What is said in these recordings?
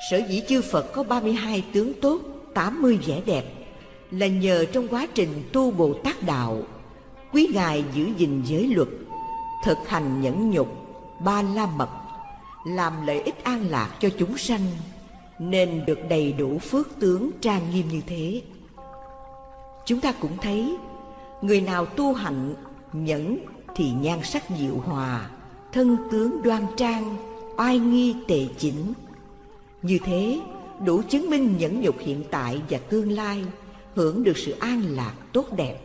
Sở dĩ chư Phật có 32 tướng tốt, 80 vẻ đẹp là nhờ trong quá trình tu Bồ Tát Đạo, quý Ngài giữ gìn giới luật, thực hành nhẫn nhục, ba la mật, làm lợi ích an lạc cho chúng sanh, nên được đầy đủ phước tướng trang nghiêm như thế. Chúng ta cũng thấy, người nào tu hạnh, nhẫn thì nhan sắc diệu hòa, thân tướng đoan trang, oai nghi tề chỉnh. Như thế, đủ chứng minh nhẫn nhục hiện tại và tương lai hưởng được sự an lạc tốt đẹp.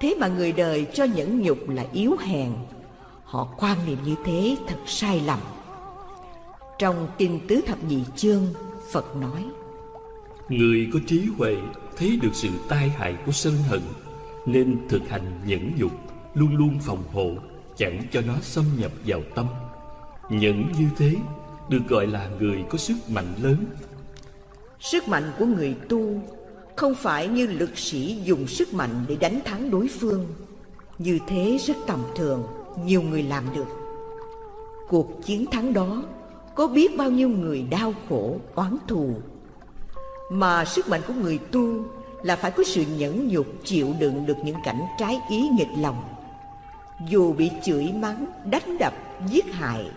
Thế mà người đời cho nhẫn nhục là yếu hèn, họ quan niệm như thế thật sai lầm. Trong Kinh Tứ Thập Nhị Chương, Phật nói Người có trí huệ thấy được sự tai hại của sân hận Nên thực hành nhẫn nhục Luôn luôn phòng hộ Chẳng cho nó xâm nhập vào tâm Nhẫn như thế được gọi là người có sức mạnh lớn. Sức mạnh của người tu Không phải như lực sĩ dùng sức mạnh để đánh thắng đối phương. Như thế rất tầm thường Nhiều người làm được. Cuộc chiến thắng đó Có biết bao nhiêu người đau khổ, oán thù. Mà sức mạnh của người tu Là phải có sự nhẫn nhục chịu đựng được những cảnh trái ý nghịch lòng. Dù bị chửi mắng, đánh đập, giết hại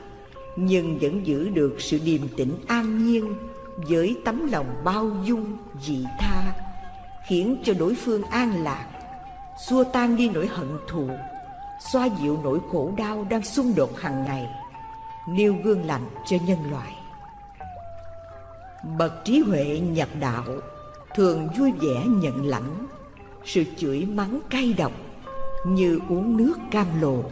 nhưng vẫn giữ được sự điềm tĩnh an nhiên Với tấm lòng bao dung, dị tha Khiến cho đối phương an lạc. Xua tan đi nỗi hận thù Xoa dịu nỗi khổ đau đang xung đột hàng ngày Nêu gương lành cho nhân loại. Bậc trí huệ nhập đạo Thường vui vẻ nhận lãnh Sự chửi mắng cay độc như uống nước cam lồ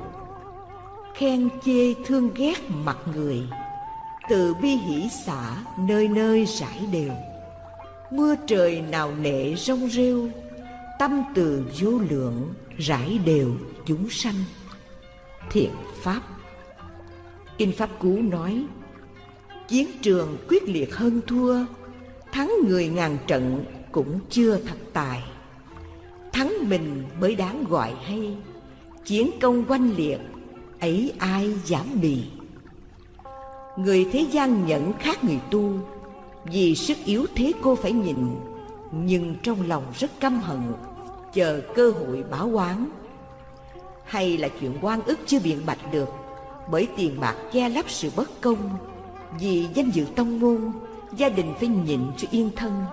khen chê thương ghét mặt người. Từ bi hỷ xả, nơi nơi rải đều. Mưa trời nào nệ rong rêu, tâm từ vô lượng rải đều chúng sanh. Thiện pháp. Kinh pháp cú nói, chiến trường quyết liệt hơn thua, thắng người ngàn trận cũng chưa thật tài. Thắng mình mới đáng gọi hay, Chiến công oanh liệt Ấy ai dám bì Người thế gian nhẫn khác người tu Vì sức yếu thế cô phải nhịn, Nhưng trong lòng rất căm hận Chờ cơ hội báo oán. Hay là chuyện oan ức chưa biện bạch được Bởi tiền bạc che lấp sự bất công Vì danh dự tông môn Gia đình phải nhịn cho yên thân.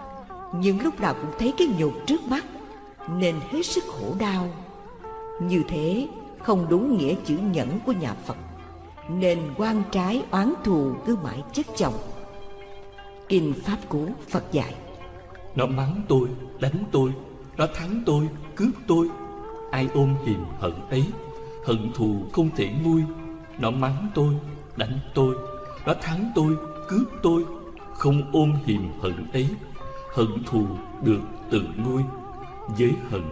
Nhưng lúc nào cũng thấy cái nhục trước mắt nên hết sức khổ đau. Như thế không đúng nghĩa chữ nhẫn của nhà Phật, nên quan trái oán thù cứ mãi chất chồng. Kinh Pháp Cú Phật dạy Nó mắng tôi, đánh tôi, nó thắng tôi, cướp tôi. Ai ôm hiềm hận ấy Hận thù không thể nguôi. Nó mắng tôi, đánh tôi Nó thắng tôi, cướp tôi. Không ôm hiềm hận ấy Hận thù được tự nguôi. Giới hận,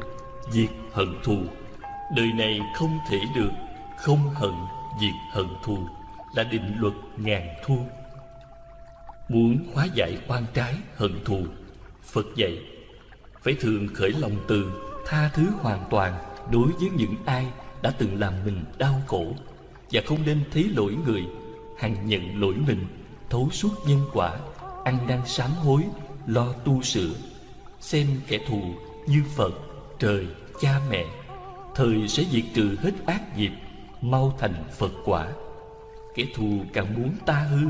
diệt hận thù Đời này không thể được Không hận, diệt hận thù Là định luật ngàn thu. Muốn hóa giải quan trái hận thù Phật dạy Phải thường khởi lòng từ Tha thứ hoàn toàn Đối với những ai đã từng làm mình đau khổ. Và không nên thấy lỗi người Hằng nhận lỗi mình Thấu suốt nhân quả Ăn năn sám hối Lo tu sửa. Xem kẻ thù như Phật, trời, cha mẹ Thời sẽ diệt trừ hết ác nghiệp, Mau thành Phật quả. Kẻ thù càng muốn ta hư,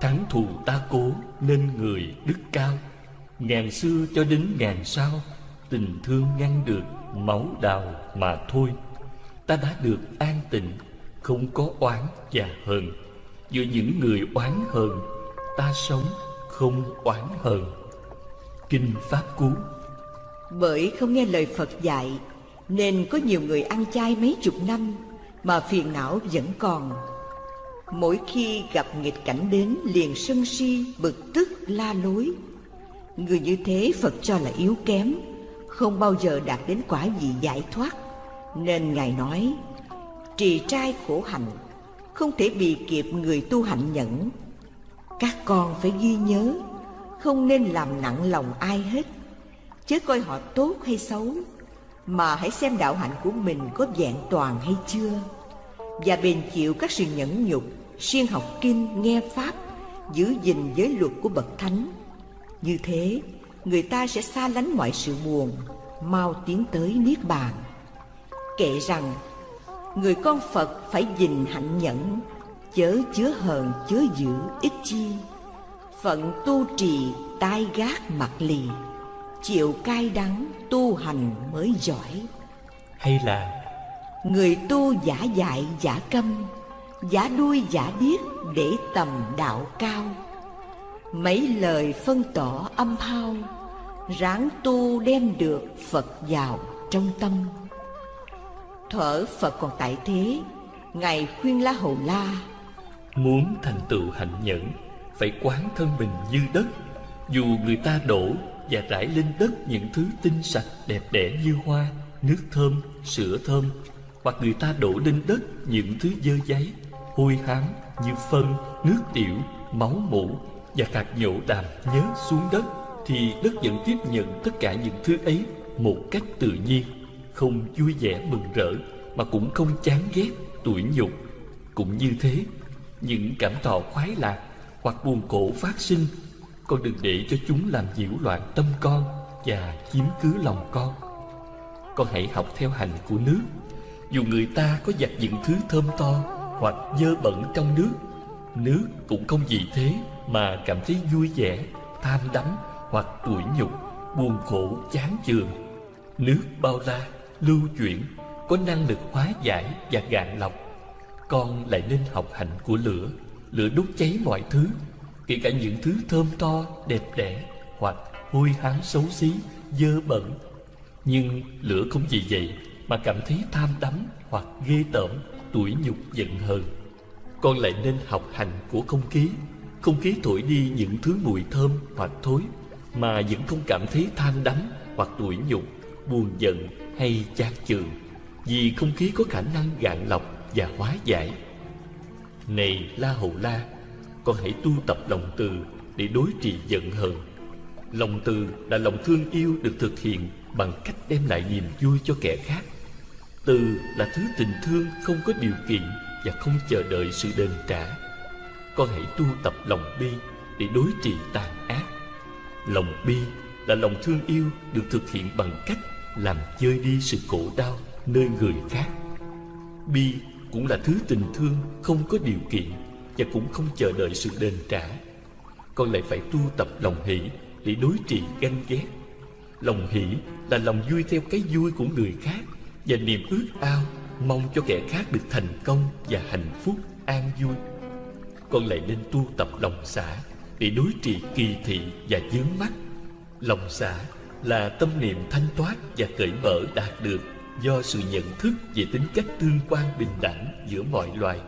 Thắng thù ta cố, Nên người đức cao. Ngàn xưa cho đến ngàn sau, Tình thương ngăn được Máu đào mà thôi. Ta đã được an tịnh, Không có oán và hờn. Giữa những người oán hờn, Ta sống không oán hờn. Kinh Pháp Cú. Bởi không nghe lời Phật dạy nên có nhiều người ăn chay mấy chục năm Mà phiền não vẫn còn. Mỗi khi gặp nghịch cảnh đến liền sân si, bực tức, la lối. Người như thế Phật cho là yếu kém Không bao giờ đạt đến quả gì giải thoát. Nên Ngài nói Trì trai khổ hạnh Không thể bị kịp người tu hạnh nhẫn. Các con phải ghi nhớ Không nên làm nặng lòng ai hết. Chớ coi họ tốt hay xấu mà hãy xem đạo hạnh của mình có vẹn toàn hay chưa Và bền chịu các sự nhẫn nhục Siêng học kinh, nghe Pháp giữ gìn giới luật của bậc thánh. Như thế, người ta sẽ xa lánh mọi sự buồn, mau tiến tới niết bàn. Kệ rằng, người con Phật phải gìn hạnh nhẫn, chớ chứa hờn chớ giữ ít chi. Phận tu trì tai gác mặt lì, chịu cay đắng tu hành mới giỏi. Hay là Người tu giả dại giả câm Giả đuôi giả điếc để tầm đạo cao. Mấy lời phân tỏ âm hao Ráng tu đem được Phật vào trong tâm. Thuở Phật còn tại thế Ngài khuyên La Hầu La Muốn thành tựu hạnh nhẫn Phải quán thân mình như đất. Dù người ta đổ và rải lên đất những thứ tinh sạch đẹp đẽ như hoa Nước thơm, sữa thơm. Hoặc người ta đổ lên đất những thứ dơ giấy Hôi hám như phân, nước tiểu, máu mủ Và hạt nhổ đàm nhớ xuống đất Thì đất vẫn tiếp nhận tất cả những thứ ấy Một cách tự nhiên Không vui vẻ mừng rỡ Mà cũng không chán ghét, tủi nhục. Cũng như thế Những cảm thọ khoái lạc Hoặc buồn khổ phát sinh con đừng để cho chúng làm nhiễu loạn tâm con Và chiếm cứ lòng con. Con hãy học theo hành của nước. Dù người ta có giặt những thứ thơm to Hoặc dơ bẩn trong nước Nước cũng không vì thế Mà cảm thấy vui vẻ Tham đắm hoặc tủi nhục Buồn khổ chán chường. Nước bao la, lưu chuyển Có năng lực hóa giải và gạn lọc. Con lại nên học hành của lửa Lửa đốt cháy mọi thứ. Kể cả những thứ thơm to, đẹp đẽ Hoặc hôi hám xấu xí, dơ bẩn. Nhưng lửa không vì vậy Mà cảm thấy tham đắm Hoặc ghê tởm, tủi nhục giận hờn. Con lại nên học hành của không khí Không khí thổi đi những thứ mùi thơm hoặc thối Mà vẫn không cảm thấy tham đắm Hoặc tủi nhục, buồn giận hay chán chường Vì không khí có khả năng gạn lọc và hóa giải. Này La Hầu La con hãy tu tập lòng từ để đối trị giận hờn. Lòng từ là lòng thương yêu được thực hiện bằng cách đem lại niềm vui cho kẻ khác. Từ là thứ tình thương không có điều kiện và không chờ đợi sự đền trả. Con hãy tu tập lòng bi để đối trị tàn ác. Lòng bi là lòng thương yêu được thực hiện bằng cách làm chơi đi sự khổ đau nơi người khác. Bi cũng là thứ tình thương không có điều kiện và cũng không chờ đợi sự đền trả. Con lại phải tu tập lòng hỷ để đối trị ganh ghét. Lòng hỷ là lòng vui theo cái vui của người khác và niềm ước ao mong cho kẻ khác được thành công và hạnh phúc, an vui. Con lại nên tu tập lòng xả để đối trị kỳ thị và dướng mắt. Lòng xả là tâm niệm thanh thoát và cởi mở đạt được do sự nhận thức về tính cách tương quan bình đẳng giữa mọi loài,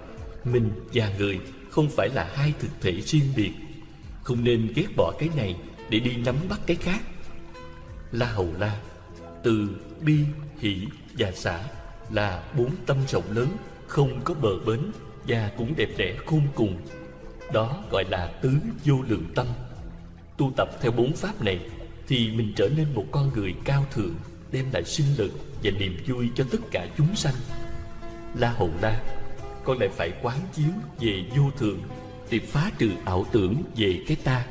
mình và người không phải là hai thực thể riêng biệt. Không nên ghét bỏ cái này để đi nắm bắt cái khác. La hầu la, từ bi, hỷ và xã là bốn tâm rộng lớn, không có bờ bến và cũng đẹp đẽ khôn cùng. Đó gọi là tứ vô lượng tâm. Tu tập theo bốn pháp này thì mình trở nên một con người cao thượng, đem lại sinh lực và niềm vui cho tất cả chúng sanh. La hầu la con lại phải quán chiếu về vô thường để phá trừ ảo tưởng về cái ta.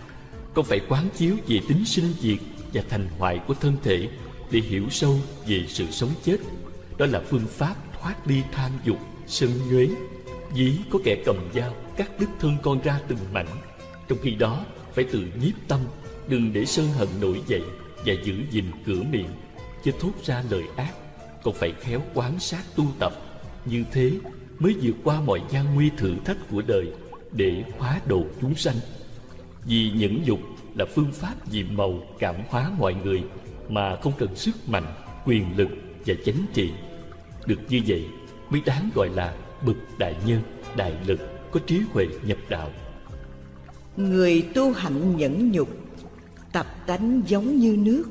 Con phải quán chiếu về tính sinh diệt và thành hoại của thân thể để hiểu sâu về sự sống chết. Đó là phương pháp thoát ly tham dục, sân nhuế. Dĩ có kẻ cầm dao cắt đứt thân con ra từng mảnh, trong khi đó phải tự nhiếp tâm, đừng để sân hận nổi dậy và giữ gìn cửa miệng, chứ thốt ra lời ác. Còn phải khéo quán sát tu tập. Như thế mới vượt qua mọi gian nguy thử thách của đời để hóa độ chúng sanh. Vì nhẫn nhục là phương pháp diệm màu cảm hóa mọi người mà không cần sức mạnh, quyền lực và chánh trị. Được như vậy mới đáng gọi là bậc đại nhân, đại lực có trí huệ nhập đạo. Người tu hạnh nhẫn nhục, Tập tánh giống như nước,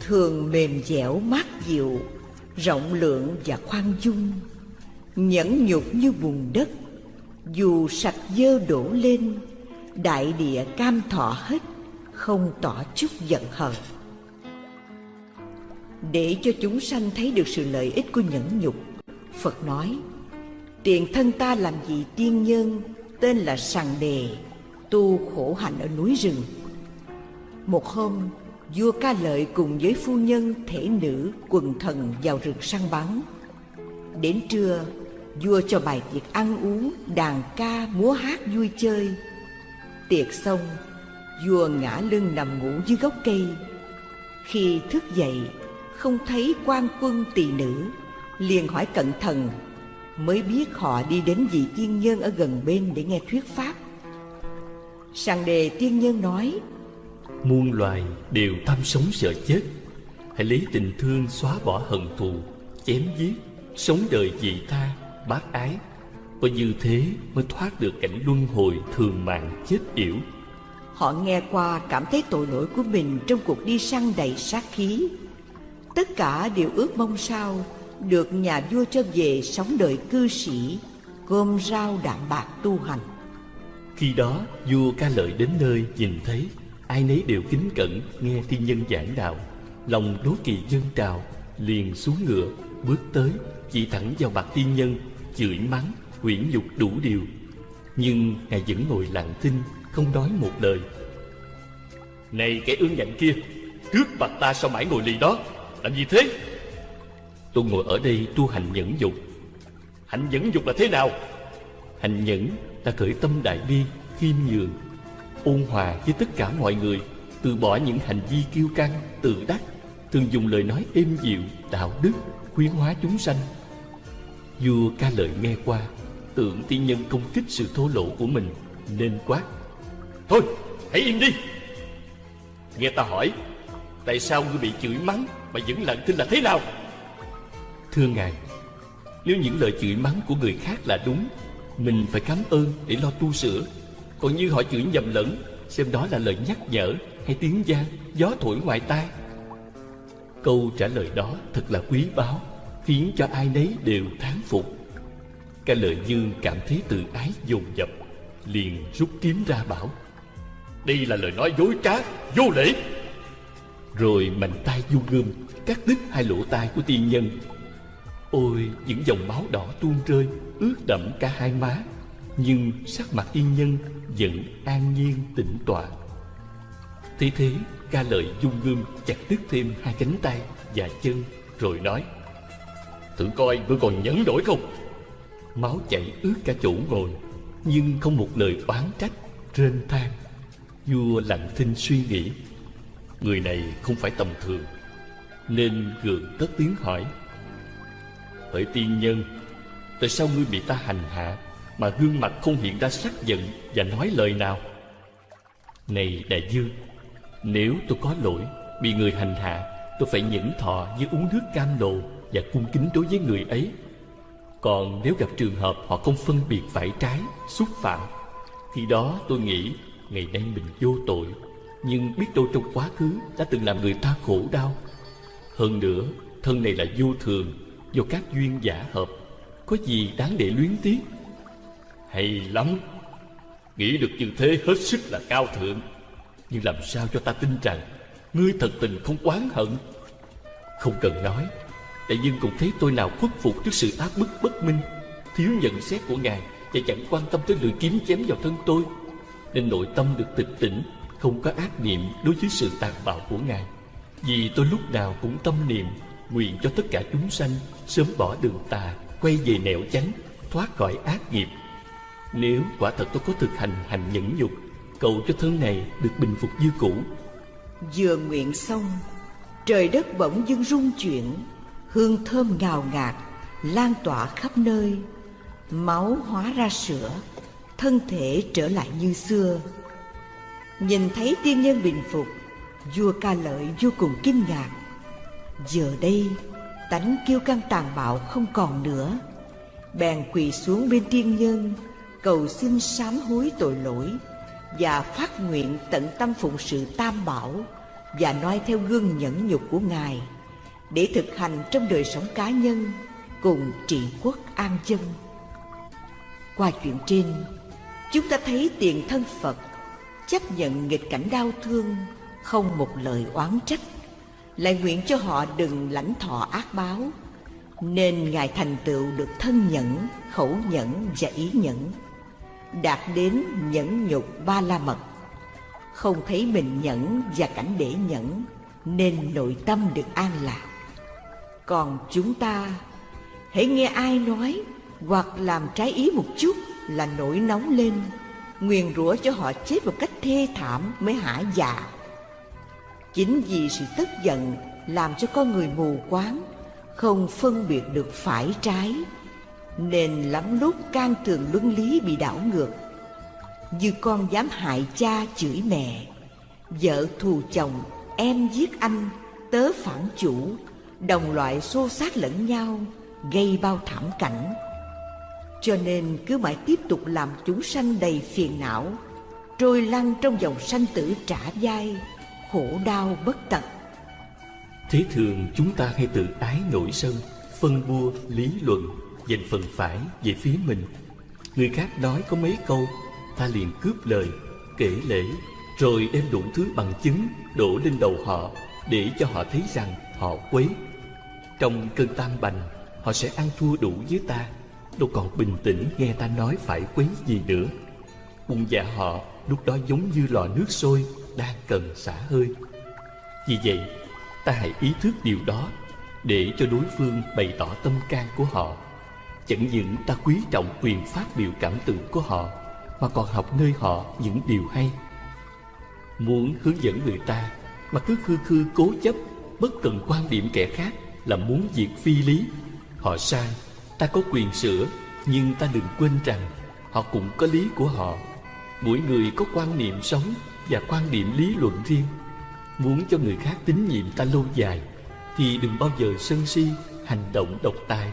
Thường mềm dẻo mát dịu, Rộng lượng và khoan dung. Nhẫn nhục như bùn đất Dù sạch dơ đổ lên Đại địa cam thọ hết Không tỏ chút giận hờn Để cho chúng sanh thấy được sự lợi ích của nhẫn nhục Phật nói Tiền thân ta làm gì tiên nhân Tên là sằng đề tu khổ hạnh ở núi rừng. Một hôm, vua ca lợi cùng với phu nhân thể nữ quần thần vào rừng săn bắn. Đến trưa, vua cho bài tiệc ăn uống, đàn ca, múa hát vui chơi. Tiệc xong, vua ngã lưng nằm ngủ dưới gốc cây. Khi thức dậy, không thấy quan quân tỳ nữ, liền hỏi cẩn thận, mới biết họ đi đến vị tiên nhân ở gần bên để nghe thuyết pháp. Sàng đề tiên nhân nói, Muôn loài đều tham sống sợ chết Hãy lấy tình thương xóa bỏ hận thù Chém giết Sống đời dị tha Bác ái. Và như thế mới thoát được cảnh luân hồi Thường mạng chết yểu. Họ nghe qua cảm thấy tội lỗi của mình Trong cuộc đi săn đầy sát khí. Tất cả đều ước mong sao Được nhà vua cho về sống đời cư sĩ Gom rau đạm bạc tu hành. Khi đó vua ca lợi đến nơi nhìn thấy ai nấy đều kính cẩn nghe thiên nhân giảng đạo. Lòng đố kỵ dân trào liền xuống ngựa bước tới chỉ thẳng vào mặt thiên nhân chửi mắng, quyển nhục đủ điều. Nhưng ngài vẫn ngồi lặng thinh, không nói một lời. Này kẻ ương ngạnh kia trước mặt ta sao mãi ngồi lì đó? Làm gì thế? Tôi ngồi ở đây tu hành nhẫn dục. Hành nhẫn dục là thế nào? Hành nhẫn là khởi tâm đại bi, khiêm nhường, ôn hòa với tất cả mọi người, từ bỏ những hành vi kiêu căng, tự đắc, thường dùng lời nói êm dịu, đạo đức, khuyến hóa chúng sanh vua ca lợi nghe qua tưởng tiên nhân công kích sự thô lỗ của mình nên quát. Thôi hãy im đi. Nghe ta hỏi tại sao ngươi bị chửi mắng mà vẫn lặng thinh là thế nào? Thưa ngài nếu những lời chửi mắng của người khác là đúng mình phải cảm ơn để lo tu sửa. Còn như họ chửi nhầm lẫn Xem đó là lời nhắc nhở Hay tiếng gian Gió thổi ngoài tai. Câu trả lời đó thật là quý báu Khiến cho ai nấy đều thán phục. Ca lợi dương cảm thấy tự ái dồn dập, Liền rút kiếm ra bảo, Đây là lời nói dối trá, Vô lễ. Rồi mạnh tay du gươm Cắt đứt hai lỗ tai của tiên nhân. Ôi, những dòng máu đỏ tuôn rơi, Ướt đẫm cả hai má. Nhưng sắc mặt yên nhân vẫn an nhiên, tĩnh tọa. Thế thế, ca lợi dung gươm chặt đứt thêm hai cánh tay và chân, Rồi nói Thử coi ngươi còn nhẫn nổi không? Máu chảy ướt cả chỗ ngồi, Nhưng không một lời oán trách Rên than Vua lặng thinh suy nghĩ, Người này không phải tầm thường, Nên gượng tất tiếng hỏi. Hỡi tiên nhân, Tại sao ngươi bị ta hành hạ mà gương mặt không hiện ra sắc giận và nói lời nào? Này đại dương nếu tôi có lỗi bị người hành hạ tôi phải nhẫn thọ như uống nước cam lồ và cung kính đối với người ấy. Còn nếu gặp trường hợp họ không phân biệt phải trái, xúc phạm khi đó tôi nghĩ ngày nay mình vô tội. Nhưng biết đâu trong quá khứ đã từng làm người ta khổ đau. Hơn nữa, thân này là vô thường, do các duyên giả hợp. Có gì đáng để luyến tiếc? Hay lắm. Nghĩ được như thế hết sức là cao thượng. Nhưng làm sao cho ta tin rằng Ngươi thật tình không oán hận? Không cần nói. Đại dương cũng thấy tôi nào khuất phục trước sự áp bức bất minh, Thiếu nhận xét của Ngài Và chẳng quan tâm tới lưỡi kiếm chém vào thân tôi. Nên nội tâm được tịch tỉnh, Không có ác niệm đối với sự tàn bạo của Ngài. Vì tôi lúc nào cũng tâm niệm, Nguyện cho tất cả chúng sanh Sớm bỏ đường tà, Quay về nẻo chánh, Thoát khỏi ác nghiệp. Nếu quả thật tôi có thực hành hành nhẫn nhục, Cầu cho thân này được bình phục như cũ. Vừa nguyện xong Trời đất bỗng dưng rung chuyển, Hương thơm ngào ngạt, Lan tỏa khắp nơi. Máu hóa ra sữa, Thân thể trở lại như xưa. Nhìn thấy tiên nhân bình phục, Vua ca lợi vô cùng kinh ngạc. Giờ đây, tánh kiêu căng tàn bạo không còn nữa. Bèn quỳ xuống bên tiên nhân, cầu xin sám hối tội lỗi và phát nguyện tận tâm phụng sự tam bảo và noi theo gương nhẫn nhục của Ngài để thực hành trong đời sống cá nhân cùng trị quốc an dân. Qua chuyện trên, chúng ta thấy tiền thân Phật chấp nhận nghịch cảnh đau thương, không một lời oán trách, lại nguyện cho họ đừng lãnh thọ ác báo, nên Ngài thành tựu được thân nhẫn, khẩu nhẫn và ý nhẫn đạt đến nhẫn nhục ba la mật không thấy mình nhẫn và cảnh để nhẫn, nên nội tâm được an lạc. Còn chúng ta, hãy nghe ai nói, hoặc làm trái ý một chút là nổi nóng lên. Nguyền rủa cho họ chết một cách thê thảm mới hả dạ. Chính vì sự tức giận làm cho con người mù quáng, không phân biệt được phải trái, nên lắm lúc can thường luân lý bị đảo ngược như con dám hại cha chửi mẹ. Vợ thù chồng, em giết anh, tớ phản chủ. Đồng loại xô xát lẫn nhau, gây bao thảm cảnh. Cho nên cứ mãi tiếp tục làm chúng sanh đầy phiền não, trôi lăn trong dòng sanh tử trả vai, khổ đau bất tận. Thế thường chúng ta hay tự ái nổi sân, phân bua lý luận, dành phần phải về phía mình. Người khác nói có mấy câu ta liền cướp lời, kể lễ, rồi đem đủ thứ bằng chứng đổ lên đầu họ để cho họ thấy rằng họ quấy. Trong cơn tam bành, họ sẽ ăn thua đủ với ta, đâu còn bình tĩnh nghe ta nói phải quấy gì nữa. Quân dạ họ lúc đó giống như lò nước sôi đang cần xả hơi. Vì vậy, ta hãy ý thức điều đó để cho đối phương bày tỏ tâm can của họ. Chẳng những ta quý trọng quyền phát biểu cảm tưởng của họ mà còn học nơi họ những điều hay. Muốn hướng dẫn người ta mà cứ khư khư cố chấp, bất cần quan điểm kẻ khác là muốn diệt phi lý. Họ sai, ta có quyền sửa, nhưng ta đừng quên rằng họ cũng có lý của họ. Mỗi người có quan niệm sống và quan điểm lý luận riêng. Muốn cho người khác tín nhiệm ta lâu dài, thì đừng bao giờ sân si, hành động độc tài,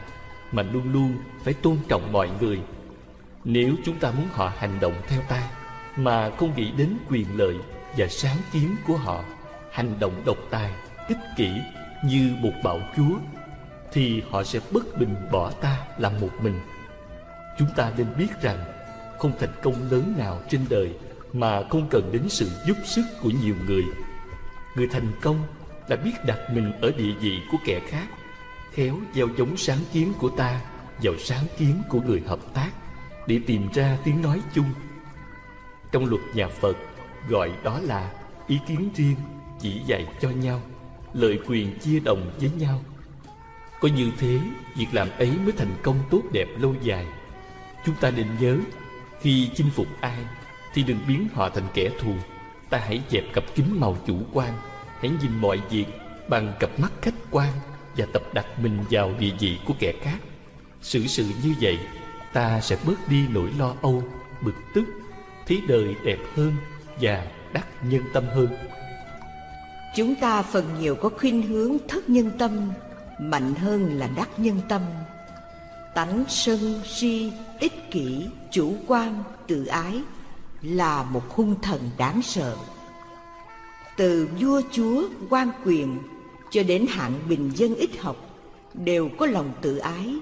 mà luôn luôn phải tôn trọng mọi người nếu chúng ta muốn họ hành động theo ta, mà không nghĩ đến quyền lợi và sáng kiến của họ, hành động độc tài, ích kỷ như một bạo chúa, thì họ sẽ bất bình bỏ ta làm một mình. Chúng ta nên biết rằng, không thành công lớn nào trên đời mà không cần đến sự giúp sức của nhiều người. Người thành công là biết đặt mình ở địa vị của kẻ khác, khéo gieo giống sáng kiến của ta vào sáng kiến của người hợp tác để tìm ra tiếng nói chung. Trong luật nhà phật, gọi đó là ý kiến riêng, chỉ dạy cho nhau lợi quyền chia đồng với nhau. Có như thế, việc làm ấy mới thành công tốt đẹp lâu dài. Chúng ta nên nhớ, khi chinh phục ai, thì đừng biến họ thành kẻ thù. Ta hãy dẹp cặp kính màu chủ quan, hãy nhìn mọi việc bằng cặp mắt khách quan và tập đặt mình vào địa vị của kẻ khác. Xử sự như vậy ta sẽ bớt đi nỗi lo âu, bực tức, thấy đời đẹp hơn và đắc nhân tâm hơn. Chúng ta phần nhiều có khuynh hướng thất nhân tâm, mạnh hơn là đắc nhân tâm. Tánh sân si ích kỷ chủ quan tự ái là một hung thần đáng sợ. Từ vua chúa, quan quyền cho đến hạng bình dân ít học đều có lòng tự ái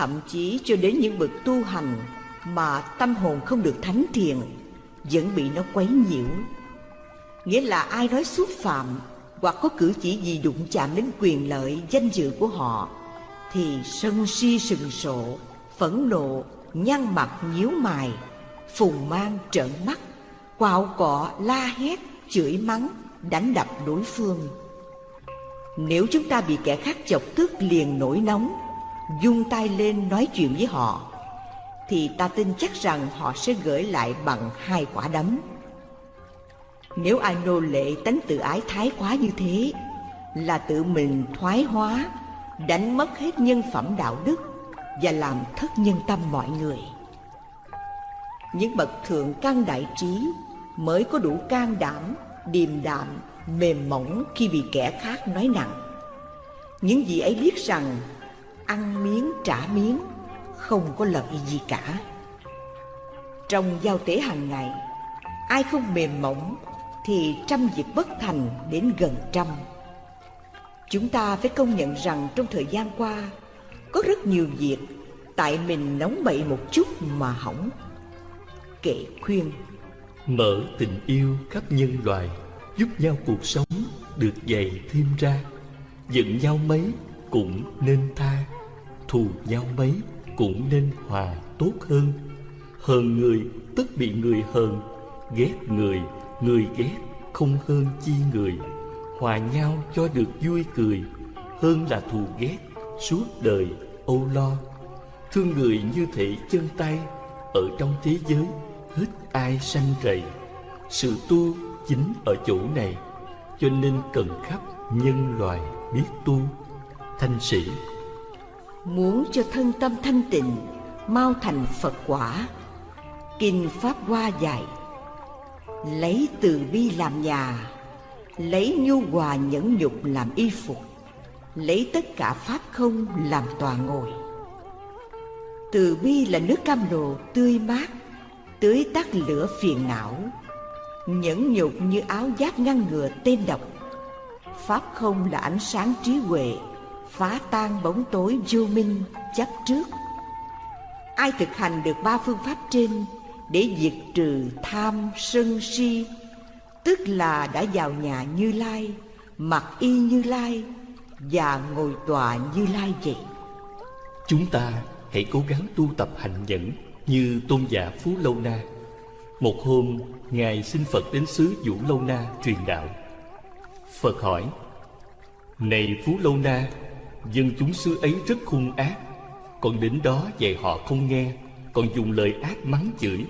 thậm chí cho đến những bậc tu hành mà tâm hồn không được thánh thiền vẫn bị nó quấy nhiễu. Nghĩa là ai nói xúc phạm hoặc có cử chỉ gì đụng chạm đến quyền lợi, danh dự của họ, thì sân si sừng sộ, phẫn nộ, nhăn mặt, nhíu mày, phùng mang, trợn mắt, quạo cọ, la hét, chửi mắng, đánh đập đối phương. Nếu chúng ta bị kẻ khác chọc tức liền nổi nóng dung tay lên nói chuyện với họ, thì ta tin chắc rằng họ sẽ gửi lại bằng hai quả đấm. Nếu ai nô lệ tánh tự ái thái quá như thế, là tự mình thoái hóa, đánh mất hết nhân phẩm đạo đức và làm thất nhân tâm mọi người. Những bậc thượng căn đại trí mới có đủ can đảm, điềm đạm, mềm mỏng khi bị kẻ khác nói nặng. Những gì ấy biết rằng ăn miếng trả miếng, không có lợi gì cả. Trong giao tế hàng ngày, ai không mềm mỏng thì trăm việc bất thành đến gần trăm. Chúng ta phải công nhận rằng trong thời gian qua, có rất nhiều việc tại mình nóng bậy một chút mà hỏng. Kệ khuyên. Mở tình yêu khắp nhân loại giúp nhau cuộc sống được dày thêm ra. Giận nhau mấy cũng nên tha thù nhau mấy cũng nên hòa tốt hơn. Hờn người tức bị người hờn Ghét người, người ghét Không hơn chi người. Hòa nhau cho được vui cười Hơn là thù ghét Suốt đời âu lo. Thương người như thể chân tay Ở trong thế giới Hết ai sanh rầy. Sự tu chính ở chỗ này Cho nên cần khắp nhân loài biết tu. Thanh sĩ Muốn cho thân tâm thanh tịnh, Mau thành Phật quả. Kinh Pháp Hoa dạy, Lấy từ bi làm nhà, Lấy nhu hòa nhẫn nhục làm y phục, Lấy tất cả Pháp không làm tòa ngồi. Từ bi là nước cam lồ tươi mát, Tưới tắt lửa phiền não, Nhẫn nhục như áo giáp ngăn ngừa tên độc. Pháp không là ánh sáng trí huệ Phá tan bóng tối vô minh chấp trước. Ai thực hành được ba phương pháp trên Để diệt trừ tham sân si? Tức là đã vào nhà Như Lai, Mặc y Như Lai Và ngồi tòa Như Lai vậy. Chúng ta hãy cố gắng tu tập hành nhẫn Như tôn giả Phú Lâu Na. Một hôm, Ngài xin Phật đến xứ Vũ Lâu Na truyền đạo. Phật hỏi, Này Phú Lâu Na Dân chúng xứ ấy rất hung ác Còn đến đó dạy họ không nghe Còn dùng lời ác mắng chửi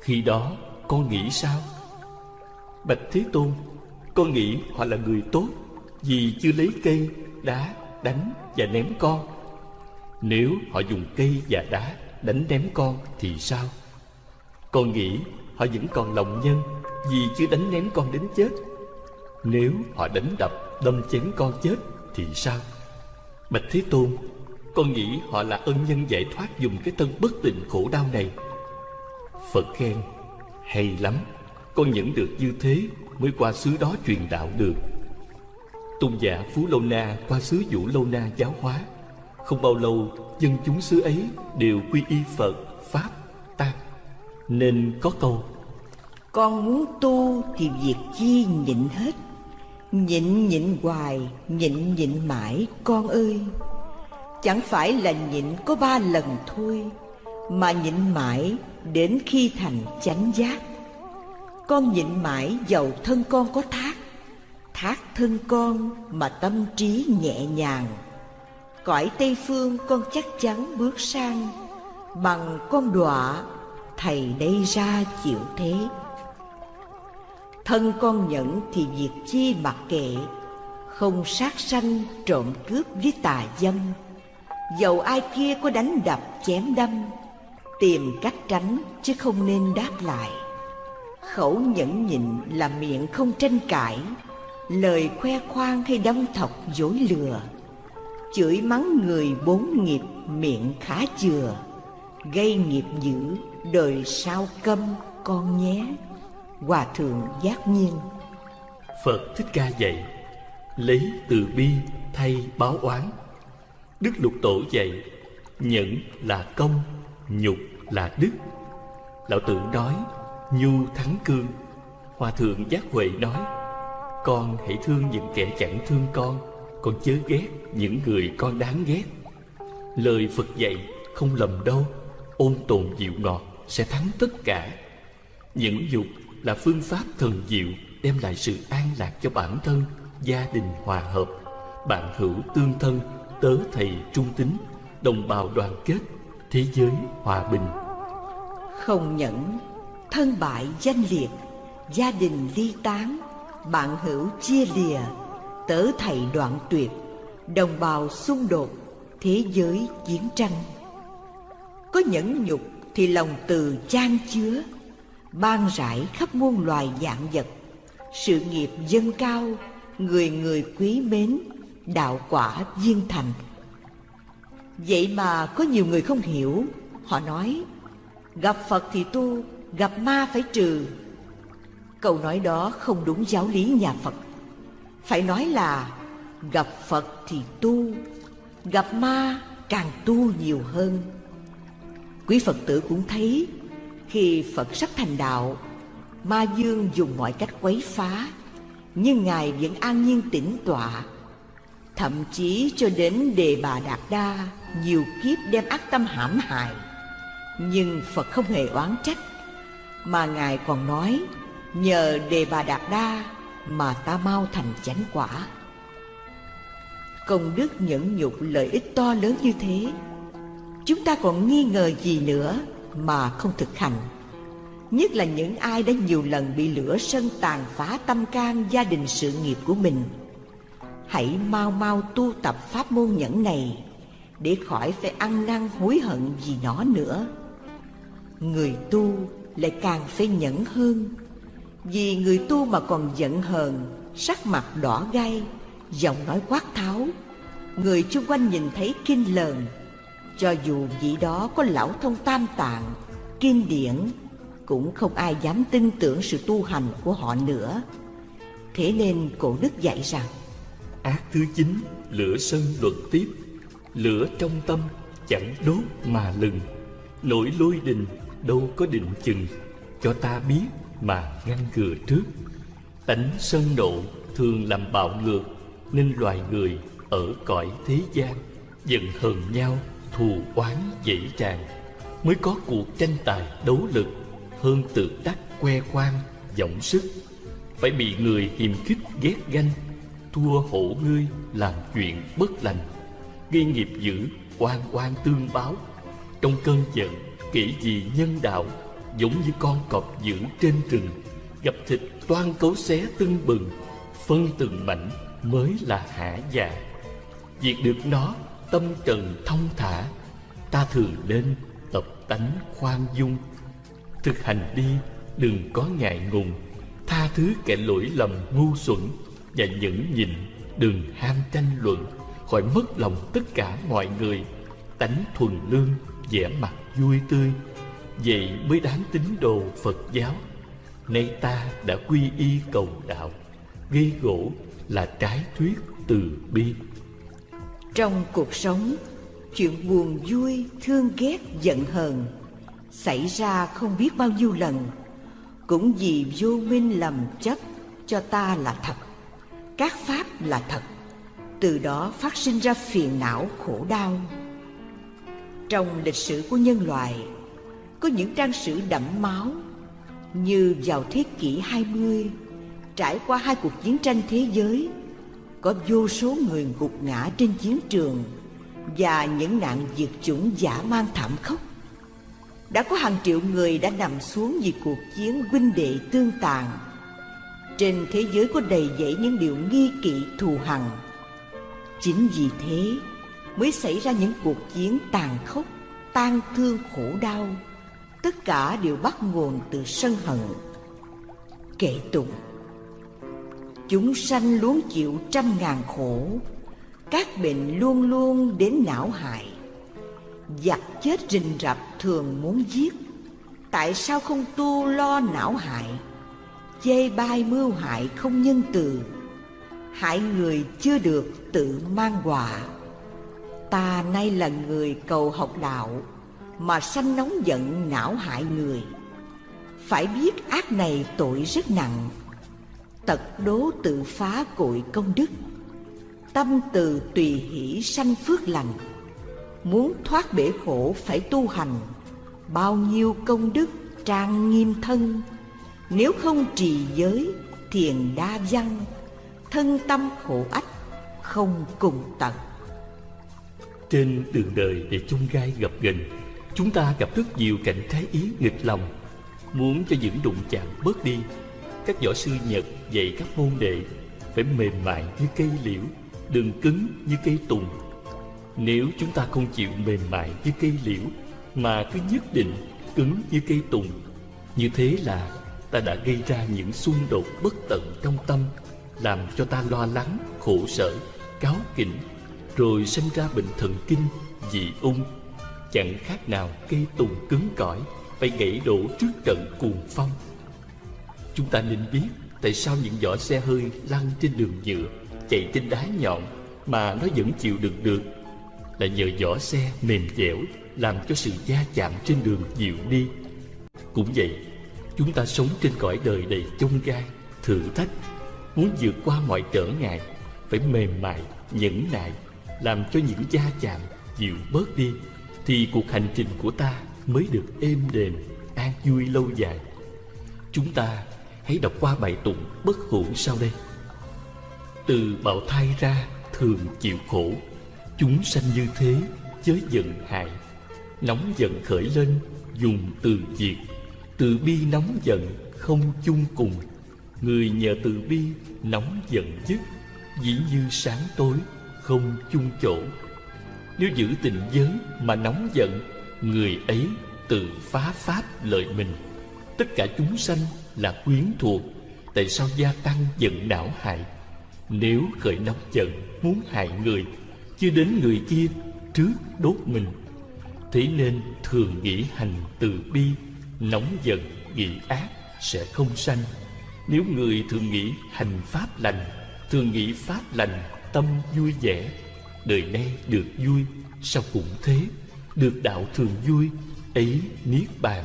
Khi đó con nghĩ sao? Bạch Thế Tôn Con nghĩ họ là người tốt Vì chưa lấy cây, đá, đánh và ném con Nếu họ dùng cây và đá đánh ném con thì sao? Con nghĩ họ vẫn còn lòng nhân Vì chưa đánh ném con đến chết Nếu họ đánh đập, đâm chém con chết thì sao? Bạch Thế Tôn Con nghĩ họ là ân nhân giải thoát Dùng cái thân bất tình khổ đau này. Phật khen Hay lắm Con nhận được như thế Mới qua xứ đó truyền đạo được. Tôn giả Phú Lâu Na Qua xứ Vũ Lâu Na giáo hóa Không bao lâu Dân chúng xứ ấy Đều quy y Phật, Pháp, Tăng Nên có câu Con muốn tu thì việc chi nhịn hết. Nhịn nhịn hoài, nhịn nhịn mãi con ơi. Chẳng phải là nhịn có ba lần thôi Mà nhịn mãi đến khi thành chánh giác. Con nhịn mãi dầu thân con có thác Thác thân con mà tâm trí nhẹ nhàng. Cõi Tây Phương con chắc chắn bước sang Bằng con đọa thầy đây ra chịu thế. Thân con nhẫn thì việc chi mặc kệ. Không sát sanh trộm cướp với tà dâm. Dầu ai kia có đánh đập chém đâm, Tìm cách tránh chứ không nên đáp lại. Khẩu nhẫn nhịn là miệng không tranh cãi, Lời khoe khoang hay đâm thọc dối lừa. Chửi mắng người bốn nghiệp miệng khá chừa, Gây nghiệp dữ đời sao câm con nhé. Hòa thượng giác nhiên. Phật Thích Ca dạy, Lấy từ bi thay báo oán. Đức Lục Tổ dạy, Nhẫn là công, Nhục là đức. Lão tử nói, Nhu thắng cương. Hòa thượng giác huệ nói, Con hãy thương những kẻ chẳng thương con Con chớ ghét những người con đáng ghét. Lời Phật dạy không lầm đâu, Ôn tồn dịu ngọt sẽ thắng tất cả. Những dục là phương pháp thần diệu đem lại sự an lạc cho bản thân, gia đình hòa hợp, bạn hữu tương thân, tớ thầy trung tín, đồng bào đoàn kết, thế giới hòa bình. Không nhẫn, thân bại danh liệt, gia đình ly tán, bạn hữu chia lìa, tớ thầy đoạn tuyệt, đồng bào xung đột, thế giới chiến tranh. Có nhẫn nhục thì lòng từ chan chứa ban rải khắp muôn loài dạng vật. Sự nghiệp dân cao, người người quý mến, đạo quả viên thành. Vậy mà có nhiều người không hiểu. Họ nói, gặp phật thì tu, gặp ma phải trừ. Câu nói đó không đúng giáo lý nhà phật. Phải nói là, gặp phật thì tu, gặp ma càng tu nhiều hơn. Quý phật tử cũng thấy khi Phật sắp thành đạo, Ma Dương dùng mọi cách quấy phá, Nhưng Ngài vẫn an nhiên tĩnh tọa. Thậm chí cho đến đề bà Đạt Đa, Nhiều kiếp đem ác tâm hãm hại. Nhưng Phật không hề oán trách, Mà Ngài còn nói, Nhờ Đề Bà Đạt Đa Mà ta mau thành chánh quả. Công đức nhẫn nhục lợi ích to lớn như thế, Chúng ta còn nghi ngờ gì nữa? Mà không thực hành. Nhất là những ai đã nhiều lần bị lửa sân tàn phá tâm can gia đình sự nghiệp của mình. Hãy mau mau tu tập pháp môn nhẫn này Để khỏi phải ăn năn hối hận vì nó nữa. Người tu lại càng phải nhẫn hơn, Vì người tu mà còn giận hờn, Sắc mặt đỏ gai, Giọng nói quát tháo. Người chung quanh nhìn thấy kinh lờn cho dù vị đó có lão thông tam tạng Kinh điển Cũng không ai dám tin tưởng sự tu hành của họ nữa. Thế nên cổ đức dạy rằng Ác thứ chín Lửa sân luận tiếp. Lửa trong tâm chẳng đốt mà lừng. Nỗi lôi đình đâu có định chừng. Cho ta biết mà ngăn ngừa trước. Tánh sân nộ thường làm bạo ngược Nên loài người ở cõi thế gian Giận hờn nhau, thù oán dễ tràn Mới có cuộc tranh tài đấu lực Hơn tự đắc que quan giọng sức. Phải bị người hiềm khích ghét ganh Thua hổ ngươi làm chuyện bất lành. Gây nghiệp dữ, oan oan tương báo. Trong cơn giận, kỹ gì nhân đạo Giống như con cọp dữ trên rừng. Gặp thịt toan cấu xé tưng bừng Phân từng mảnh mới là hả dạ. Việc được nó tâm trần thông thả, Ta thường nên tập tánh khoan dung. Thực hành đi, đừng có ngại ngùng, Tha thứ kẻ lỗi lầm ngu xuẩn Và nhẫn nhịn, đừng ham tranh luận, Khỏi mất lòng tất cả mọi người. Tánh thuần lương, vẻ mặt vui tươi, Vậy mới đáng tín đồ Phật giáo. Nay ta đã quy y cầu đạo ghi gỗ là trái thuyết từ bi trong cuộc sống, chuyện buồn vui, thương ghét, giận hờn xảy ra không biết bao nhiêu lần, cũng vì vô minh lầm chấp cho ta là thật, các pháp là thật, từ đó phát sinh ra phiền não khổ đau. Trong lịch sử của nhân loại, có những trang sử đẫm máu như vào thế kỷ 20, trải qua hai cuộc chiến tranh thế giới có vô số người gục ngã trên chiến trường và những nạn diệt chủng giả mang thảm khốc. Đã có hàng triệu người đã nằm xuống vì cuộc chiến huynh đệ tương tàn. Trên thế giới có đầy dẫy những điều nghi kỵ thù hằn. Chính vì thế mới xảy ra những cuộc chiến tàn khốc, tan thương khổ đau. Tất cả đều bắt nguồn từ sân hận. Kệ tụng Chúng sanh luôn chịu trăm ngàn khổ, Các bệnh luôn luôn đến não hại. Giặc chết rình rập thường muốn giết, Tại sao không tu lo não hại? Chê bai mưu hại không nhân từ, Hại người chưa được tự mang quả. Ta nay là người cầu học đạo, Mà sanh nóng giận não hại người. Phải biết ác này tội rất nặng tật đố tự phá cội công đức. Tâm từ tùy hỷ sanh phước lành. Muốn thoát bể khổ phải tu hành. Bao nhiêu công đức trang nghiêm thân. Nếu không trì giới, thiền đa văn, thân tâm khổ ách, không cùng tận. Trên đường đời để chung gai gặp gành, chúng ta gặp rất nhiều cảnh trái ý nghịch lòng. Muốn cho những đụng chạm bớt đi các võ sư Nhật dạy các môn đệ Phải mềm mại như cây liễu Đừng cứng như cây tùng. Nếu chúng ta không chịu mềm mại như cây liễu Mà cứ nhất định cứng như cây tùng Như thế là ta đã gây ra những xung đột bất tận trong tâm Làm cho ta lo lắng, khổ sở, cáo kỉnh Rồi sinh ra bệnh thần kinh, dị ung. Chẳng khác nào cây tùng cứng cỏi Phải gãy đổ trước trận cuồng phong. Chúng ta nên biết tại sao những vỏ xe hơi lăn trên đường nhựa, chạy trên đá nhọn mà nó vẫn chịu đựng được. Là nhờ vỏ xe mềm dẻo làm cho sự va chạm trên đường dịu đi. Cũng vậy, chúng ta sống trên cõi đời đầy chông gai, thử thách, muốn vượt qua mọi trở ngại, phải mềm mại, nhẫn nại, làm cho những va chạm dịu bớt đi, thì cuộc hành trình của ta mới được êm đềm, an vui lâu dài. Chúng ta hãy đọc qua bài tụng bất hủ sau đây. Từ bào thai ra thường chịu khổ, chúng sanh như thế chớ giận hại. Nóng giận khởi lên, dùng từ diệt, từ bi nóng giận không chung cùng. Người nhờ từ bi nóng giận dứt, dĩ như sáng tối không chung chỗ. Nếu giữ tình giới mà nóng giận Người ấy tự phá pháp lợi mình Tất cả chúng sanh là quyến thuộc. Tại sao gia tăng giận não hại? Nếu khởi nóng giận, muốn hại người, Chưa đến người kia, trước đốt mình. Thế nên thường nghĩ hành từ bi, Nóng giận, nghĩ ác sẽ không sanh. Nếu người thường nghĩ hành pháp lành, Thường nghĩ pháp lành, tâm vui vẻ, Đời nay được vui, Sao cũng thế? Được đạo thường vui, Ấy niết bàn.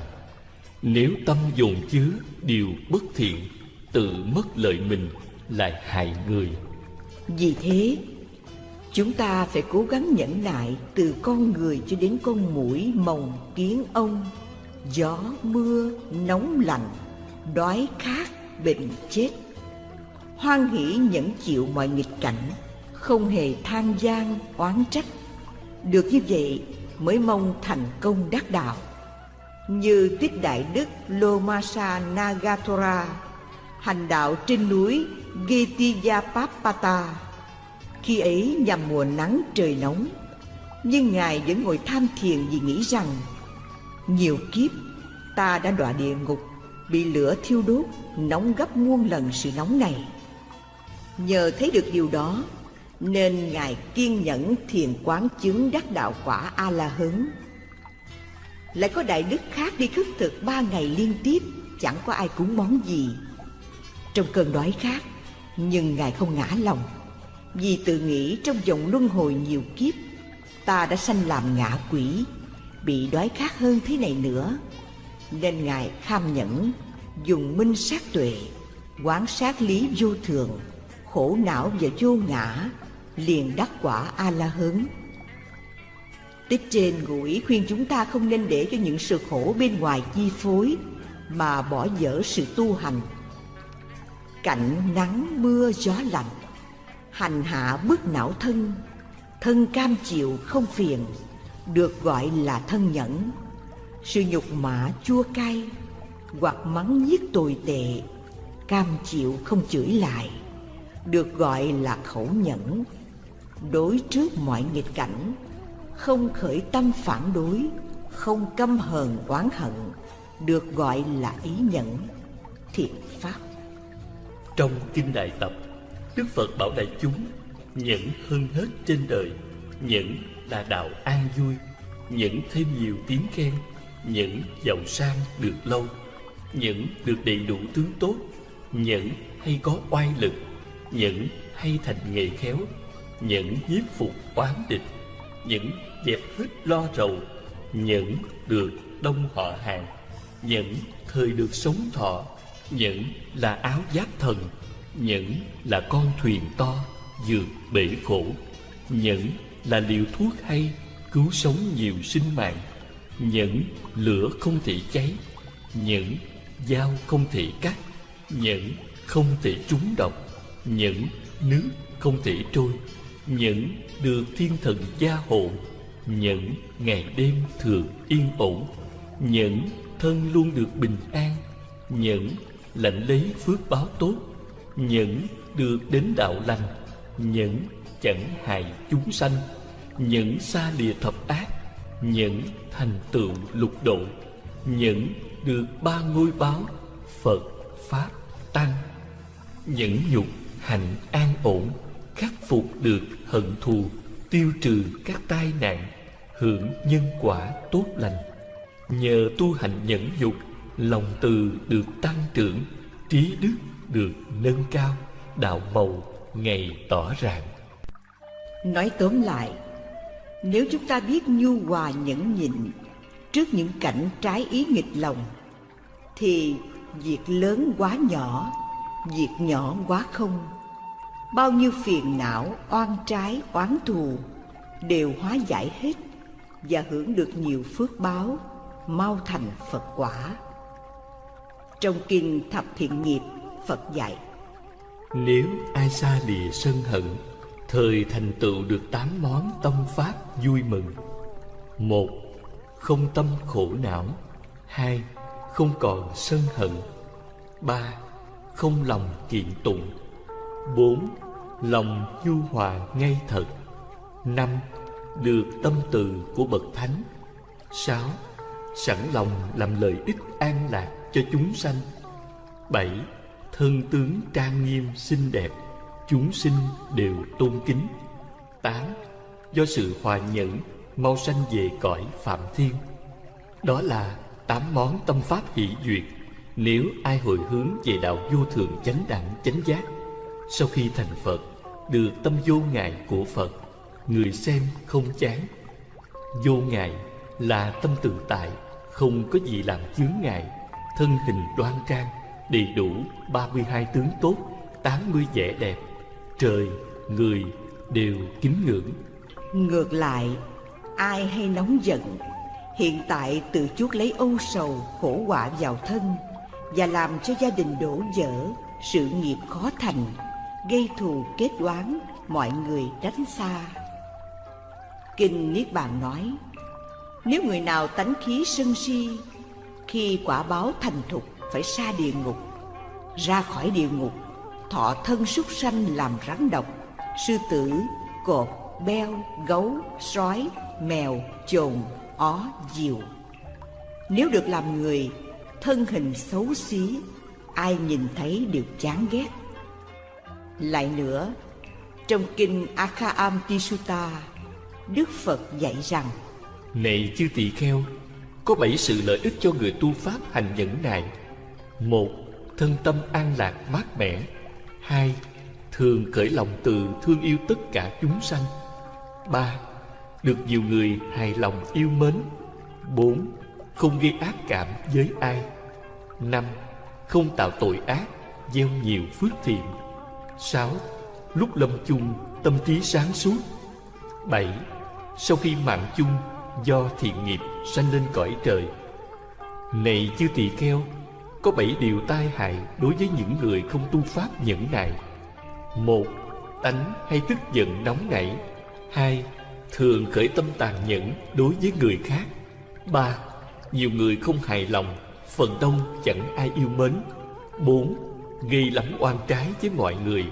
Nếu tâm dồn chứa Điều bất thiện, Tự mất lợi mình Lại hại người. Vì thế, Chúng ta phải cố gắng nhẫn nại Từ con người cho đến con mũi Mồng kiến ông. Gió, mưa, nóng lạnh, Đói khát, bệnh chết. Hoan hỷ nhẫn chịu mọi nghịch cảnh, không hề than gian oán trách. Được như vậy, mới mong thành công đắc đạo như Tích đại đức lomasa nagatora, hành đạo trên núi Gitiyapapata khi ấy nhằm mùa nắng trời nóng, nhưng ngài vẫn ngồi tham thiền vì nghĩ rằng, nhiều kiếp, ta đã đọa địa ngục, bị lửa thiêu đốt, nóng gấp muôn lần sự nóng này. Nhờ thấy được điều đó, nên ngài kiên nhẫn thiền quán chứng đắc đạo quả a la hấn lại có đại đức khác đi khất thực ba ngày liên tiếp, chẳng có ai cúng món gì. Trong cơn đói khát, nhưng ngài không ngã lòng. Vì tự nghĩ trong vòng luân hồi nhiều kiếp, ta đã sanh làm ngạ quỷ, bị đói khát hơn thế này nữa. Nên ngài kham nhẫn, dùng minh sát tuệ, quán sát lý vô thường, khổ não và vô ngã, liền đắc quả a la hớn tích trên ngủi khuyên chúng ta không nên để cho những sự khổ bên ngoài chi phối, mà bỏ dở sự tu hành. Cảnh nắng, mưa, gió lạnh, hành hạ bức não thân thân cam chịu không phiền, được gọi là thân nhẫn. Sự nhục mã chua cay, hoặc mắng nhiếc tồi tệ, cam chịu không chửi lại, được gọi là khẩu nhẫn. Đối trước mọi nghịch cảnh không khởi tâm phản đối, không căm hờn oán hận, được gọi là ý nhẫn, thiện pháp. Trong kinh đại tập, đức phật bảo đại chúng, nhẫn hơn hết trên đời, nhẫn là đạo an vui, nhẫn thêm nhiều tiếng khen, nhẫn giàu sang được lâu, nhẫn được đầy đủ tướng tốt, nhẫn hay có oai lực, nhẫn hay thành nghề khéo, nhẫn nhiếp phục oán địch, nhẫn dẹp hết lo rầu, những được đông họ hàng, những thời được sống thọ, những là áo giáp thần, những là con thuyền to vượt bể khổ, những là liều thuốc hay cứu sống nhiều sinh mạng, những lửa không thể cháy, những dao không thể cắt, những không thể trúng độc, những nước không thể trôi, những được thiên thần gia hộ những ngày đêm thường yên ổn, những thân luôn được bình an, những lãnh lấy phước báo tốt, những được đến đạo lành, những chẳng hại chúng sanh, những xa lìa thập ác, những thành tựu lục độ, những được ba ngôi báo phật, pháp, tăng. Những nhục hạnh an ổn, khắc phục được hận thù tiêu trừ các tai nạn, hưởng nhân quả tốt lành. Nhờ tu hành nhẫn dục lòng từ được tăng trưởng, trí đức được nâng cao, đạo màu ngày tỏ ràng. Nói tóm lại, nếu chúng ta biết nhu hòa nhẫn nhịn trước những cảnh trái ý nghịch lòng, thì việc lớn quá nhỏ, việc nhỏ quá không bao nhiêu phiền não oan trái oán thù đều hóa giải hết và hưởng được nhiều phước báo mau thành Phật quả. Trong kinh Thập Thiện Nghiệp, Phật dạy Nếu ai xa lìa sân hận Thời thành tựu được tám món tâm pháp vui mừng. Một Không tâm khổ não. Hai Không còn sân hận. Ba Không lòng kiện tụng bốn, Lòng nhu hòa ngay thật. Năm, Được tâm từ của Bậc Thánh. Sáu, Sẵn lòng làm lợi ích an lạc cho chúng sanh. Bảy, Thân tướng trang nghiêm xinh đẹp, Chúng sinh đều tôn kính. Tám, Do sự hòa nhẫn, Mau sanh về cõi Phạm Thiên. Đó là tám món tâm pháp hỷ duyệt. Nếu ai hồi hướng về đạo vô thường chánh đẳng chánh giác sau khi thành Phật Được tâm vô ngại của Phật Người xem không chán. Vô ngại là tâm tự tại Không có gì làm chướng ngại. Thân hình đoan trang Đầy đủ 32 tướng tốt 80 vẻ đẹp. Trời, người đều kính ngưỡng. Ngược lại, ai hay nóng giận, hiện tại tự chuốc lấy âu sầu, khổ họa vào thân và làm cho gia đình đổ vỡ, sự nghiệp khó thành, gây thù kết oán mọi người tránh xa. Kinh Niết Bàn nói, nếu người nào tánh khí sân si, khi quả báo thành thục phải xa địa ngục, ra khỏi địa ngục, thọ thân súc sanh làm rắn độc, sư tử, cột, beo, gấu, sói, mèo, chồn, ó, diều. Nếu được làm người, thân hình xấu xí, ai nhìn thấy đều chán ghét. Lại nữa, trong kinh Akhaamtisutta, Đức Phật dạy rằng Này chư tỳ kheo, có bảy sự lợi ích cho người tu Pháp hành nhẫn nại. Một, thân tâm an lạc mát mẻ. Hai, thường khởi lòng từ thương yêu tất cả chúng sanh. Ba, được nhiều người hài lòng yêu mến. Bốn, không gây ác cảm với ai. Năm, không tạo tội ác, gieo nhiều phước thiện. Sáu, lúc lâm chung tâm trí sáng suốt. Bảy, sau khi mạng chung do thiện nghiệp sanh lên cõi trời. Này chư tỳ kheo, có bảy điều tai hại đối với những người không tu pháp nhẫn nại. Một, tánh hay tức giận nóng nảy. Hai, thường khởi tâm tàn nhẫn đối với người khác. Ba, nhiều người không hài lòng, phần đông chẳng ai yêu mến. Bốn, gây lắm oan trái với mọi người.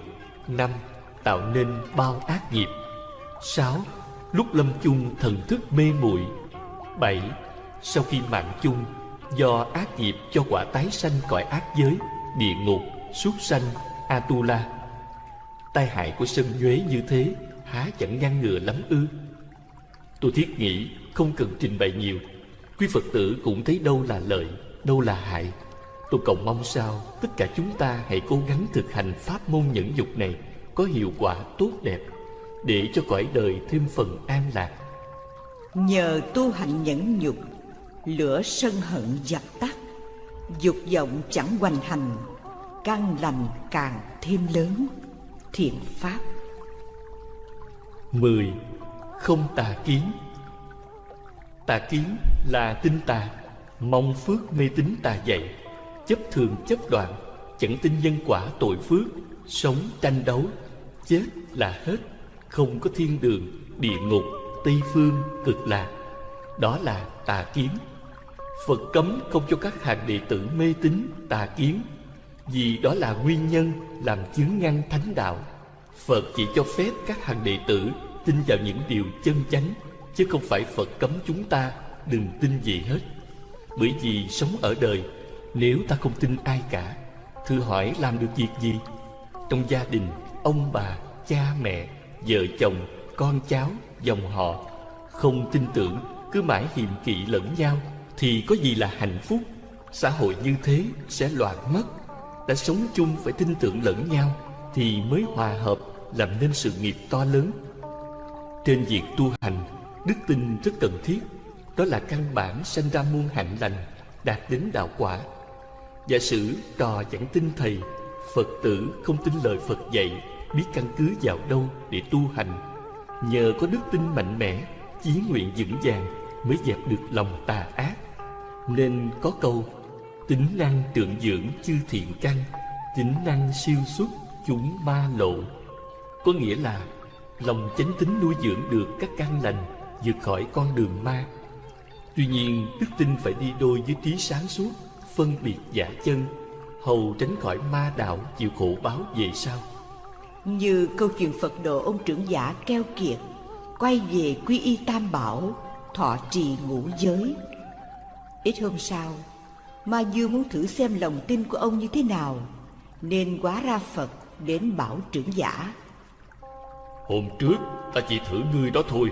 Năm, tạo nên bao ác nghiệp. Sáu, lúc lâm chung thần thức mê muội. Bảy, sau khi mạng chung do ác nghiệp cho quả tái sanh cõi ác giới, địa ngục, súc sanh, Atula. Tai hại của sân nhuế như thế há chẳng ngăn ngừa lắm ư? Tôi thiết nghĩ không cần trình bày nhiều Quý Phật tử cũng thấy đâu là lợi Đâu là hại Tôi cầu mong sao Tất cả chúng ta hãy cố gắng thực hành Pháp môn nhẫn dục này Có hiệu quả tốt đẹp Để cho cõi đời thêm phần an lạc. Nhờ tu hành nhẫn nhục Lửa sân hận dập tắt Dục vọng chẳng hoành hành Căn lành càng thêm lớn Thiện Pháp. 10. Không tà kiến. Tà kiến là tinh tà Mong phước mê tín tà dạy Chấp thường chấp đoạn Chẳng tin nhân quả tội phước Sống tranh đấu Chết là hết Không có thiên đường, địa ngục, tây phương, cực lạc. Đó là tà kiến. Phật cấm không cho các hàng đệ tử mê tín tà kiến Vì đó là nguyên nhân làm chướng ngăn thánh đạo. Phật chỉ cho phép các hàng đệ tử tin vào những điều chân chánh Chứ không phải Phật cấm chúng ta đừng tin gì hết. Bởi vì sống ở đời nếu ta không tin ai cả Thử hỏi làm được việc gì? Trong gia đình Ông bà, cha mẹ, vợ chồng, con cháu, dòng họ Không tin tưởng Cứ mãi hiềm kỵ lẫn nhau Thì có gì là hạnh phúc? Xã hội như thế sẽ loạn mất. Đã sống chung phải tin tưởng lẫn nhau Thì mới hòa hợp Làm nên sự nghiệp to lớn. Trên việc tu hành Đức tin rất cần thiết. Đó là căn bản sanh ra muôn hạnh lành Đạt đến đạo quả. Giả sử trò chẳng tin thầy, Phật tử không tin lời Phật dạy, Biết căn cứ vào đâu để tu hành? Nhờ có đức tin mạnh mẽ, Chí nguyện vững vàng Mới dẹp được lòng tà ác. Nên có câu, Tính năng trượng dưỡng chư thiện căn, Tính năng siêu xuất chúng ma lộ. Có nghĩa là Lòng chánh tính nuôi dưỡng được các căn lành, vượt khỏi con đường ma. Tuy nhiên, đức tin phải đi đôi với trí sáng suốt. Phân biệt giả chân Hầu tránh khỏi ma đạo chịu khổ báo về sau. Như câu chuyện Phật độ ông trưởng giả keo kiệt Quay về quy y tam bảo Thọ trì ngũ giới. Ít hôm sau Ma Dương muốn thử xem lòng tin của ông như thế nào Nên quá ra Phật đến bảo trưởng giả. Hôm trước ta chỉ thử ngươi đó thôi.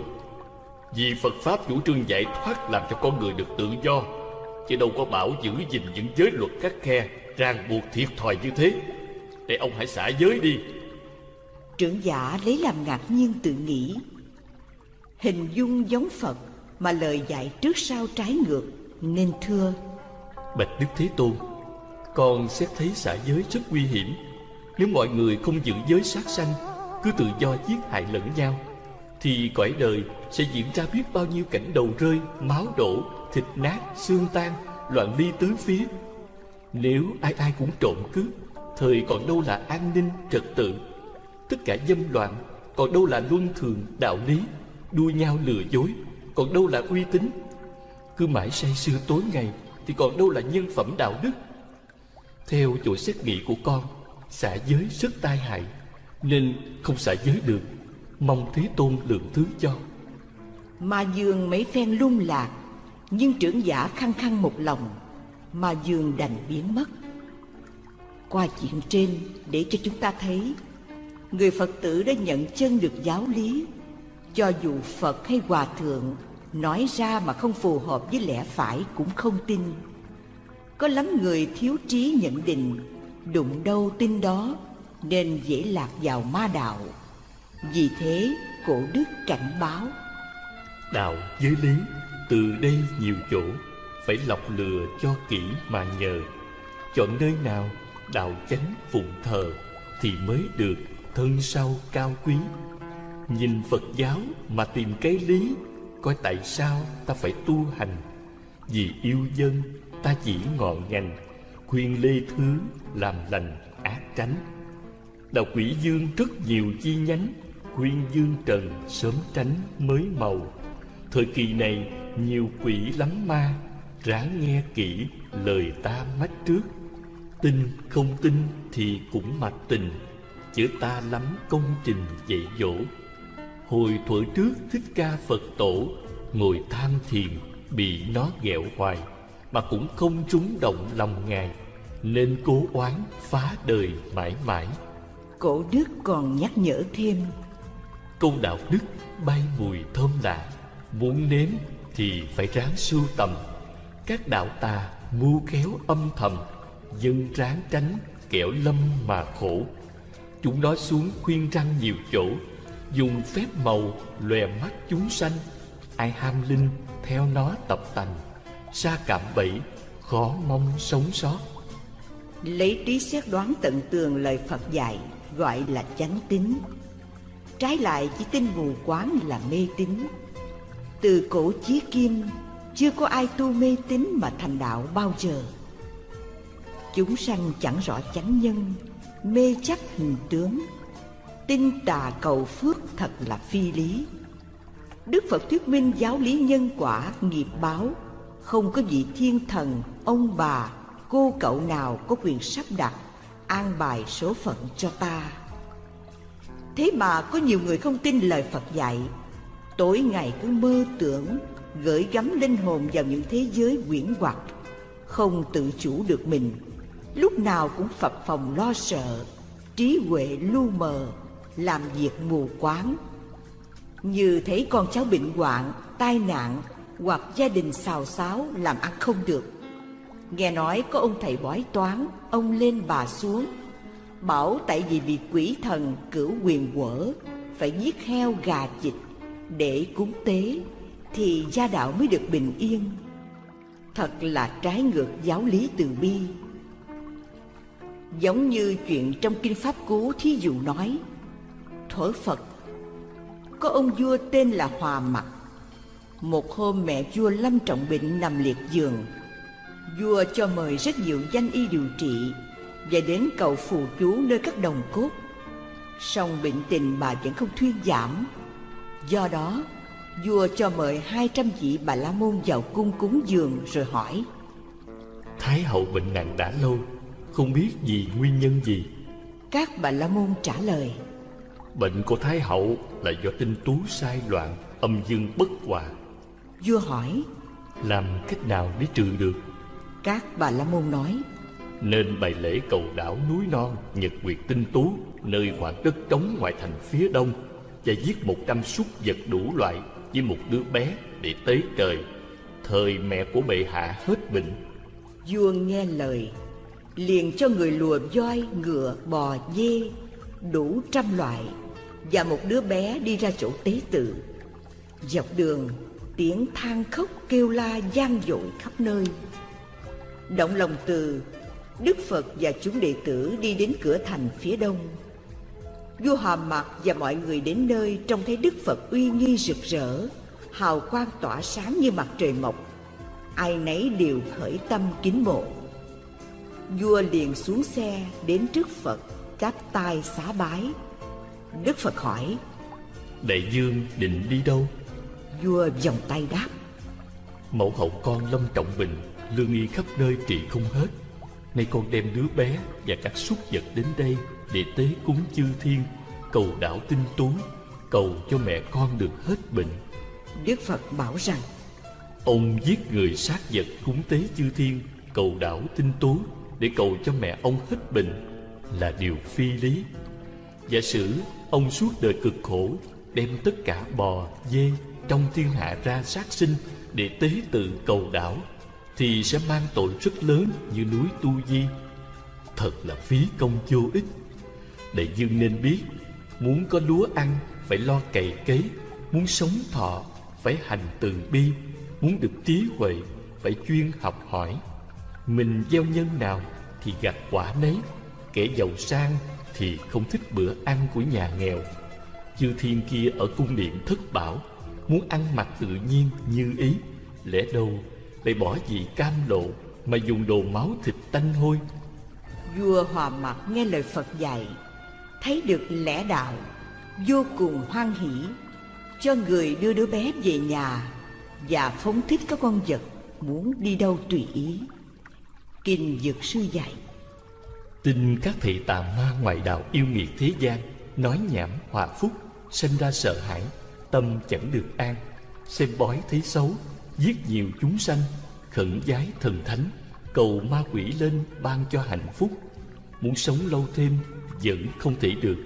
Vì Phật Pháp chủ trương giải thoát làm cho con người được tự do Chứ đâu có bảo giữ gìn những giới luật khắc khe Ràng buộc thiệt thòi như thế. Để ông hãy xả giới đi. Trưởng giả lấy làm ngạc nhiên tự nghĩ. Hình dung giống Phật Mà lời dạy trước sau trái ngược Nên thưa. Bạch Đức Thế Tôn Con xét thấy xả giới rất nguy hiểm. Nếu mọi người không giữ giới sát sanh Cứ tự do giết hại lẫn nhau Thì cõi đời sẽ diễn ra biết bao nhiêu cảnh đầu rơi Máu đổ, thịt nát, xương tan Loạn ly tứ phía. Nếu ai ai cũng trộm cướp Thời còn đâu là an ninh, trật tự. Tất cả dâm loạn Còn đâu là luân thường, đạo lý Đua nhau lừa dối Còn đâu là uy tín. Cứ mãi say sưa tối ngày Thì còn đâu là nhân phẩm đạo đức. Theo chỗ xét nghĩ của con Xả giới rất tai hại Nên không xả giới được. Mong Thế Tôn lượng thứ cho. Ma Dương mấy phen lung lạc nhưng trưởng giả khăng khăng một lòng, mà dường đành biến mất. Qua chuyện trên, để cho chúng ta thấy, Người Phật tử đã nhận chân được giáo lý. Cho dù Phật hay Hòa Thượng Nói ra mà không phù hợp với lẽ phải cũng không tin. Có lắm người thiếu trí nhận định, Đụng đâu tin đó, Nên dễ lạc vào ma đạo. Vì thế, cổ đức cảnh báo. Đạo giới lý từ đây nhiều chỗ, Phải lọc lừa cho kỹ mà nhờ. Chọn nơi nào đạo chánh phụng thờ Thì mới được thân sau cao quý. Nhìn Phật giáo mà tìm cái lý, Coi tại sao ta phải tu hành? Vì yêu dân, ta chỉ ngọn ngành, Khuyên lê thứ làm lành ác tránh. Đạo quỷ dương rất nhiều chi nhánh, Khuyên dương trần sớm tránh mới màu. Thời kỳ này nhiều quỷ lắm ma Ráng nghe kỹ lời ta mách trước. Tin không tin thì cũng mặc tình Chữ ta lắm công trình dạy dỗ. Hồi thuở trước Thích Ca Phật Tổ Ngồi tham thiền Bị nó ghẹo hoài Mà cũng không trúng động lòng Ngài Nên cố oán phá đời mãi mãi. Cổ đức còn nhắc nhở thêm. Câu đạo đức bay mùi thơm lạ Muốn nếm thì phải ráng sưu tầm. Các đạo tà mưu khéo âm thầm, Dân ráng tránh kẻo lâm mà khổ. Chúng nói xuống khuyên răng nhiều chỗ, Dùng phép màu lòe mắt chúng sanh. Ai ham linh, theo nó tập tành. Xa cảm bẫy, khó mong sống sót. Lấy trí xét đoán tận tường lời Phật dạy, Gọi là chánh tín. Trái lại, chỉ tin mù quáng là mê tín. Từ cổ chí kim Chưa có ai tu mê tín mà thành đạo bao giờ. Chúng sanh chẳng rõ chánh nhân Mê chấp hình tướng. Tin tà cầu phước thật là phi lý. Đức Phật thuyết minh giáo lý nhân quả nghiệp báo. Không có vị thiên thần, ông bà, cô cậu nào có quyền sắp đặt An bài số phận cho ta. Thế mà có nhiều người không tin lời Phật dạy Tối ngày cứ mơ tưởng Gửi gắm linh hồn vào những thế giới quyển hoặc Không tự chủ được mình. Lúc nào cũng phập phòng lo sợ, Trí huệ lu mờ, Làm việc mù quáng. Như thấy con cháu bệnh hoạn, Tai nạn Hoặc gia đình xào xáo Làm ăn không được. Nghe nói có ông thầy bói toán, Ông lên bà xuống, Bảo tại vì bị quỷ thần cửu quyền quở, Phải giết heo gà vịt để cúng tế Thì gia đạo mới được bình yên. Thật là trái ngược giáo lý từ bi. Giống như chuyện trong Kinh Pháp Cú thí dụ nói Thuở Phật, Có ông vua tên là Hòa Mặc. Một hôm mẹ vua lâm trọng bệnh nằm liệt giường. Vua cho mời rất nhiều danh y điều trị Và đến cầu phù chú nơi các đồng cốt. Song bệnh tình bà vẫn không thuyên giảm. Do đó Vua cho mời hai trăm vị bà la môn vào cung cúng dường rồi hỏi. Thái hậu bệnh nặng đã lâu Không biết vì nguyên nhân gì. Các bà la môn trả lời. Bệnh của Thái hậu là do tinh tú sai loạn Âm dương bất hòa. Vua hỏi Làm cách nào để trừ được? Các bà la môn nói. Nên bày lễ cầu đảo núi non Nhật quyệt tinh tú Nơi khoảng đất trống ngoại thành phía đông và giết một trăm súc vật đủ loại Với một đứa bé để tế trời Thời mẹ của bệ hạ hết bệnh. Vua nghe lời Liền cho người lùa voi, ngựa, bò, dê Đủ trăm loại Và một đứa bé đi ra chỗ tế tự. Dọc đường tiếng than khóc kêu la gian dội khắp nơi. Động lòng từ Đức Phật và chúng đệ tử đi đến cửa thành phía đông. Vua Hòa Mạc và mọi người đến nơi trông thấy Đức Phật uy nghi rực rỡ Hào quang tỏa sáng như mặt trời mọc. Ai nấy đều khởi tâm kính mộ. Vua liền xuống xe đến trước Phật Chắp tay xá bái. Đức Phật hỏi Đại dương định đi đâu? Vua vòng tay đáp Mẫu hậu con lâm trọng bệnh Lương y khắp nơi trị không hết Nay con đem đứa bé và các súc vật đến đây Để tế cúng chư thiên. Cầu đảo tinh tú Cầu cho mẹ con được hết bệnh. Đức Phật bảo rằng Ông giết người sát vật cúng tế chư thiên Cầu đảo tinh tú Để cầu cho mẹ ông hết bệnh Là điều phi lý. Giả sử ông suốt đời cực khổ Đem tất cả bò, dê trong thiên hạ ra sát sinh Để tế tự cầu đảo thì sẽ mang tội rất lớn như núi Tu Di. Thật là phí công vô ích. Đại dương nên biết, Muốn có lúa ăn phải lo cày cấy, Muốn sống thọ phải hành từ bi, Muốn được trí huệ phải chuyên học hỏi. Mình gieo nhân nào thì gặt quả nấy, Kẻ giàu sang thì không thích bữa ăn của nhà nghèo. Chư thiên kia ở cung điện thất bảo, Muốn ăn mặc tự nhiên như ý, Lẽ đâu lại bỏ gì cam lộ Mà dùng đồ máu thịt tanh hôi? Vua Hòa Mạc nghe lời Phật dạy Thấy được lẽ đạo Vô cùng hoan hỷ Cho người đưa đứa bé về nhà Và phóng thích các con vật Muốn đi đâu tùy ý. Kinh Dược Sư dạy Tin các thầy tà ma ngoại đạo yêu nghiệt thế gian Nói nhảm hòa phúc Sinh ra sợ hãi Tâm chẳng được an Xem bói thấy xấu Giết nhiều chúng sanh Khẩn giái thần thánh Cầu ma quỷ lên ban cho hạnh phúc. Muốn sống lâu thêm Vẫn không thể được.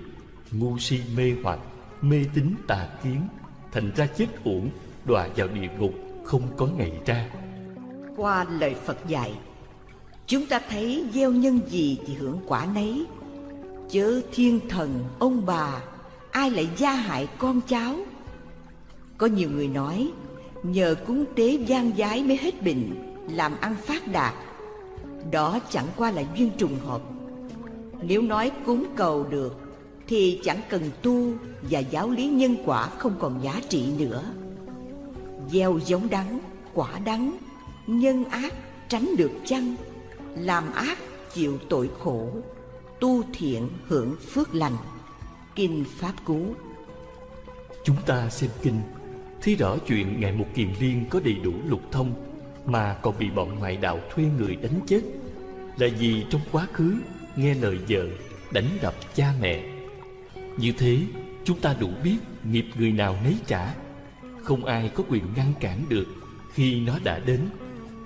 Ngu si mê hoặc Mê tín tà kiến Thành ra chết uổng Đọa vào địa ngục Không có ngày ra. Qua lời Phật dạy Chúng ta thấy gieo nhân gì thì hưởng quả nấy. Chớ thiên thần, ông bà Ai lại gia hại con cháu? Có nhiều người nói Nhờ cúng tế gian giái mới hết bệnh Làm ăn phát đạt Đó chẳng qua là duyên trùng hợp. Nếu nói cúng cầu được Thì chẳng cần tu Và giáo lý nhân quả không còn giá trị nữa. Gieo giống đắng, quả đắng Nhân ác tránh được chăng Làm ác chịu tội khổ Tu thiện hưởng phước lành. Kinh Pháp Cú. Chúng ta xem kinh thí rõ chuyện Ngài Một Kiền Liên có đầy đủ lục thông Mà còn bị bọn ngoại đạo thuê người đánh chết. Là vì trong quá khứ nghe lời vợ đánh đập cha mẹ. Như thế chúng ta đủ biết nghiệp người nào nấy trả. Không ai có quyền ngăn cản được khi nó đã đến.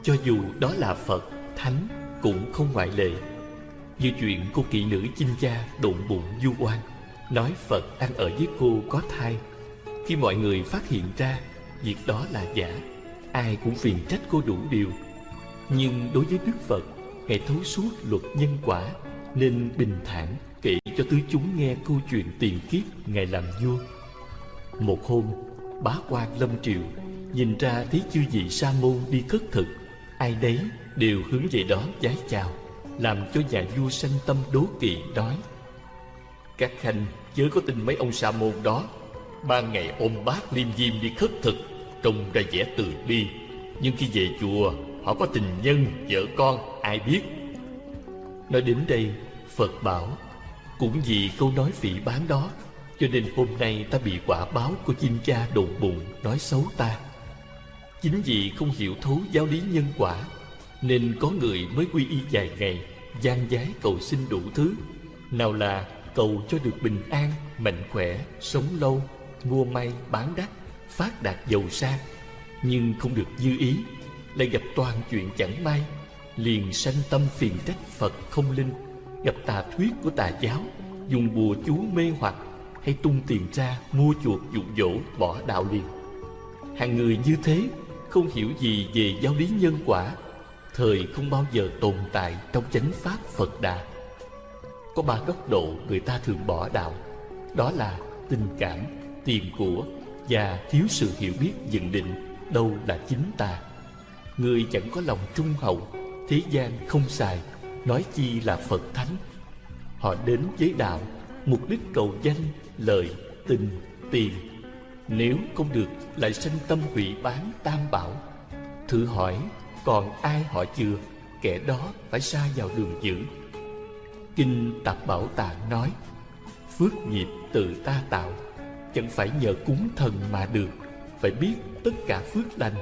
Cho dù đó là Phật, Thánh cũng không ngoại lệ. Như chuyện cô kỵ nữ chinh cha đụng bụng du oan Nói Phật ăn ở với cô có thai. Khi mọi người phát hiện ra, Việc đó là giả Ai cũng phiền trách cô đủ điều Nhưng đối với Đức Phật Ngài thấu suốt luật nhân quả Nên bình thản kể cho tứ chúng nghe câu chuyện tiền kiếp Ngài làm vua Một hôm, Bá quan lâm triều Nhìn ra thấy chư vị sa môn đi khất thực, Ai đấy đều hướng về đó vái chào, Làm cho nhà vua sanh tâm đố kỵ đói. Các khanh, chớ có tin mấy ông sa môn đó Ban ngày ôm bát liêm diêm đi khất thực Trông ra vẻ từ bi. Nhưng khi về chùa Họ có tình nhân, vợ con, ai biết. Nói đến đây Phật bảo Cũng vì câu nói phỉ bán đó Cho nên hôm nay ta bị quả báo của chim cha đồn bụng nói xấu ta. Chính vì không hiểu thấu giáo lý nhân quả Nên có người mới quy y vài ngày gian giái cầu xin đủ thứ. Nào là cầu cho được bình an, mạnh khỏe, sống lâu. Mua may, bán đắt, phát đạt giàu sang Nhưng không được dư ý. Lại gặp toàn chuyện chẳng may Liền sanh tâm phiền trách Phật không linh. Gặp tà thuyết của tà giáo Dùng bùa chú mê hoặc Hay tung tiền ra mua chuộc dụ dỗ bỏ đạo liền. Hàng người như thế Không hiểu gì về giáo lý nhân quả. Thời không bao giờ tồn tại trong chánh pháp Phật Đà. Có ba góc độ người ta thường bỏ đạo. Đó là tình cảm, tiền của Và thiếu sự hiểu biết nhận định đâu là chính ta. Người chẳng có lòng trung hậu Thế gian không xài Nói chi là Phật Thánh. Họ đến với đạo Mục đích cầu danh, lợi, tình, tiền. Nếu không được lại sanh tâm hủy bán tam bảo. Thử hỏi còn ai họ chưa? Kẻ đó phải xa vào đường dữ. Kinh Tạp Bảo Tạng nói Phước nghiệp tự ta tạo Chẳng phải nhờ cúng thần mà được. Phải biết tất cả phước lành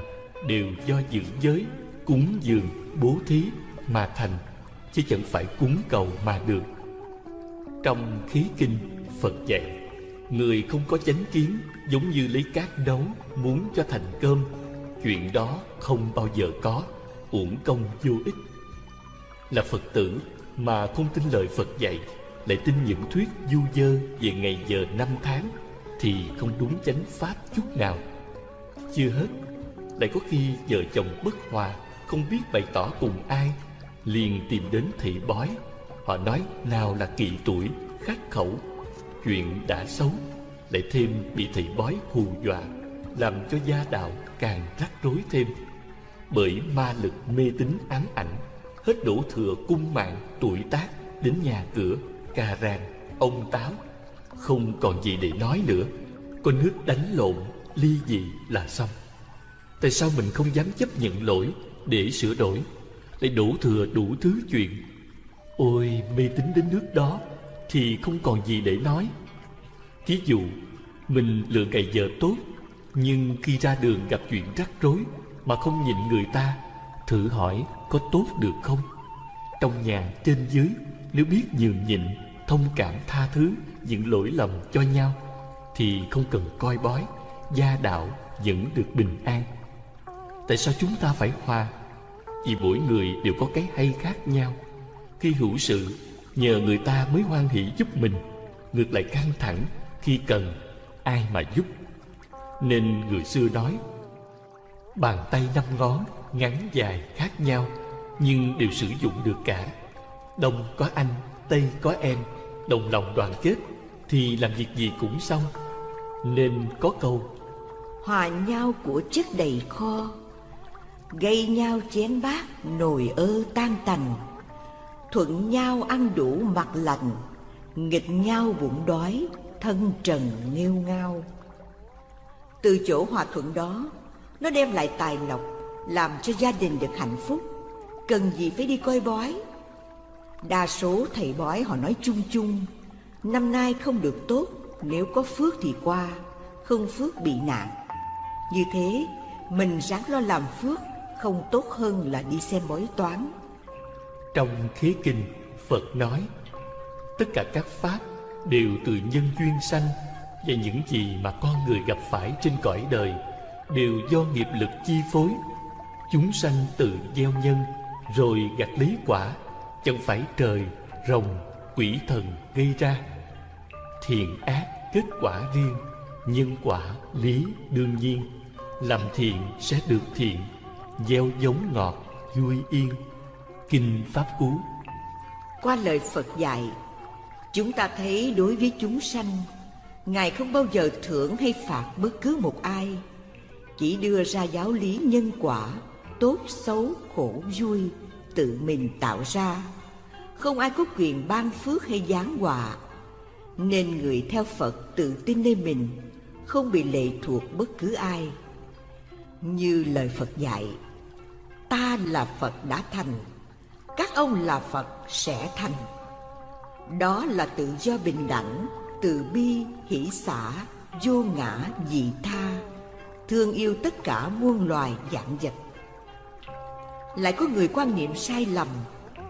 Đều do giữ giới Cúng dường, bố thí mà thành Chứ chẳng phải cúng cầu mà được. Trong khí kinh Phật dạy Người không có chánh kiến Giống như lấy cát nấu Muốn cho thành cơm Chuyện đó không bao giờ có Uổng công vô ích. Là Phật tử Mà không tin lời Phật dạy Lại tin những thuyết du dơ Về ngày giờ năm tháng. Thì không đúng chánh pháp chút nào. Chưa hết Lại có khi vợ chồng bất hòa Không biết bày tỏ cùng ai Liền tìm đến thị bói. Họ nói nào là kỳ tuổi Khắc khẩu Chuyện đã xấu Lại thêm bị thị bói hù dọa Làm cho gia đạo càng rắc rối thêm. Bởi ma lực mê tín ám ảnh Hết đổ thừa cung mạng tuổi tác Đến nhà cửa, cà ràng, ông táo không còn gì để nói nữa. Có nước đánh lộn, ly dị là xong. Tại sao mình không dám chấp nhận lỗi Để sửa đổi? Lại đổ thừa đủ thứ chuyện. Ôi mê tín đến nước đó Thì không còn gì để nói. Thí dụ Mình lựa ngày giờ tốt nhưng khi ra đường gặp chuyện rắc rối Mà không nhìn người ta Thử hỏi có tốt được không? Trong nhà trên dưới Nếu biết nhường nhịn Thông cảm tha thứ Những lỗi lầm cho nhau, Thì không cần coi bói, Gia đạo vẫn được bình an. Tại sao chúng ta phải hòa? Vì mỗi người đều có cái hay khác nhau. Khi hữu sự, Nhờ người ta mới hoan hỷ giúp mình. Ngược lại căng thẳng, Khi cần, ai mà giúp? Nên người xưa nói, Bàn tay năm ngón, Ngắn dài khác nhau, Nhưng đều sử dụng được cả. Đông có anh Tây có em, Đồng lòng đoàn kết, Thì làm việc gì cũng xong. Nên có câu, Hòa nhau của chất đầy kho, Gây nhau chén bát Nồi ơ tan tành. Thuận nhau ăn đủ mặt lành, Nghịch nhau bụng đói, Thân trần nghêu ngao. Từ chỗ hòa thuận đó, Nó đem lại tài lộc, Làm cho gia đình được hạnh phúc. Cần gì phải đi coi bói? Đa số thầy bói họ nói chung chung, Năm nay không được tốt, Nếu có phước thì qua, Không phước bị nạn. Như thế, Mình ráng lo làm phước, Không tốt hơn là đi xem bói toán. Trong khí kinh, Phật nói, Tất cả các pháp đều từ nhân duyên sanh, và những gì mà con người gặp phải trên cõi đời đều do nghiệp lực chi phối. Chúng sanh tự gieo nhân, rồi gặt lý quả chẳng phải trời, rồng, quỷ thần gây ra. Thiện ác kết quả riêng, nhân quả lý đương nhiên. Làm thiện sẽ được thiện, gieo giống ngọt, vui yên. Kinh pháp cú. Qua lời phật dạy, chúng ta thấy đối với chúng sanh, Ngài không bao giờ thưởng hay phạt bất cứ một ai. Chỉ đưa ra giáo lý nhân quả, Tốt, xấu, khổ, vui. Tự mình tạo ra. Không ai có quyền ban phước hay giáng họa. Nên người theo Phật tự tin nơi mình Không bị lệ thuộc bất cứ ai. Như lời Phật dạy ta là Phật đã thành Các ông là Phật sẽ thành. Đó là tự do bình đẳng Từ bi, hỷ xả, vô ngã, dị tha Thương yêu tất cả muôn loài dạng vật. Lại có người quan niệm sai lầm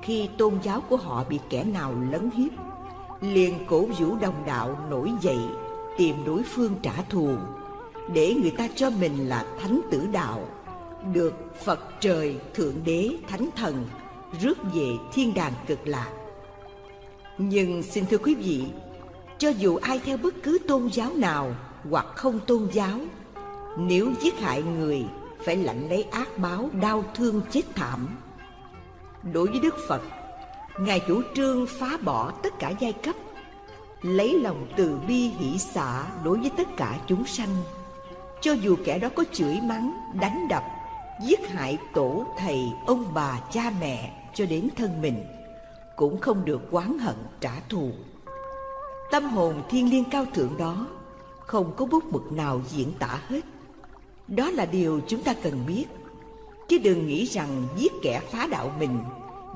Khi tôn giáo của họ bị kẻ nào lấn hiếp. Liền cổ vũ đồng đạo nổi dậy, tìm đối phương trả thù, để người ta cho mình là thánh tử đạo, được phật trời thượng đế thánh thần rước về thiên đàng cực lạc. Nhưng xin thưa quý vị, cho dù ai theo bất cứ tôn giáo nào hoặc không tôn giáo, nếu giết hại người phải lãnh lấy ác báo đau thương chết thảm. Đối với đức phật, ngài chủ trương phá bỏ tất cả giai cấp, lấy lòng từ bi hỷ xả đối với tất cả chúng sanh. Cho dù kẻ đó có chửi mắng, đánh đập, giết hại tổ, thầy, ông bà, cha mẹ cho đến thân mình, cũng không được oán hận trả thù. Tâm hồn thiên liêng cao thượng đó không có bút mực nào diễn tả hết đó là điều chúng ta cần biết. Chứ đừng nghĩ rằng giết kẻ phá đạo mình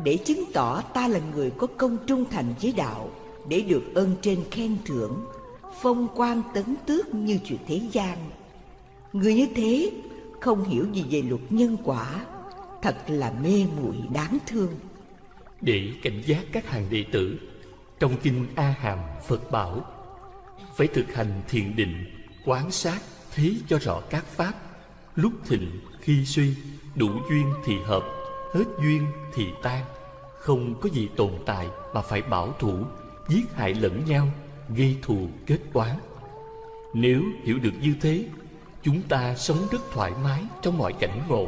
để chứng tỏ ta là người có công trung thành với đạo để được ơn trên khen thưởng, phong quan tấn tước như chuyện thế gian. Người như thế không hiểu gì về luật nhân quả, thật là mê muội đáng thương. Để cảnh giác các hàng đệ tử, trong kinh a hàm, phật bảo, phải thực hành thiền định, quán sát thấy cho rõ các pháp lúc thịnh khi suy, đủ duyên thì hợp, hết duyên thì tan. Không có gì tồn tại mà phải bảo thủ, giết hại lẫn nhau, gây thù kết oán. Nếu hiểu được như thế, chúng ta sống rất thoải mái trong mọi cảnh ngộ,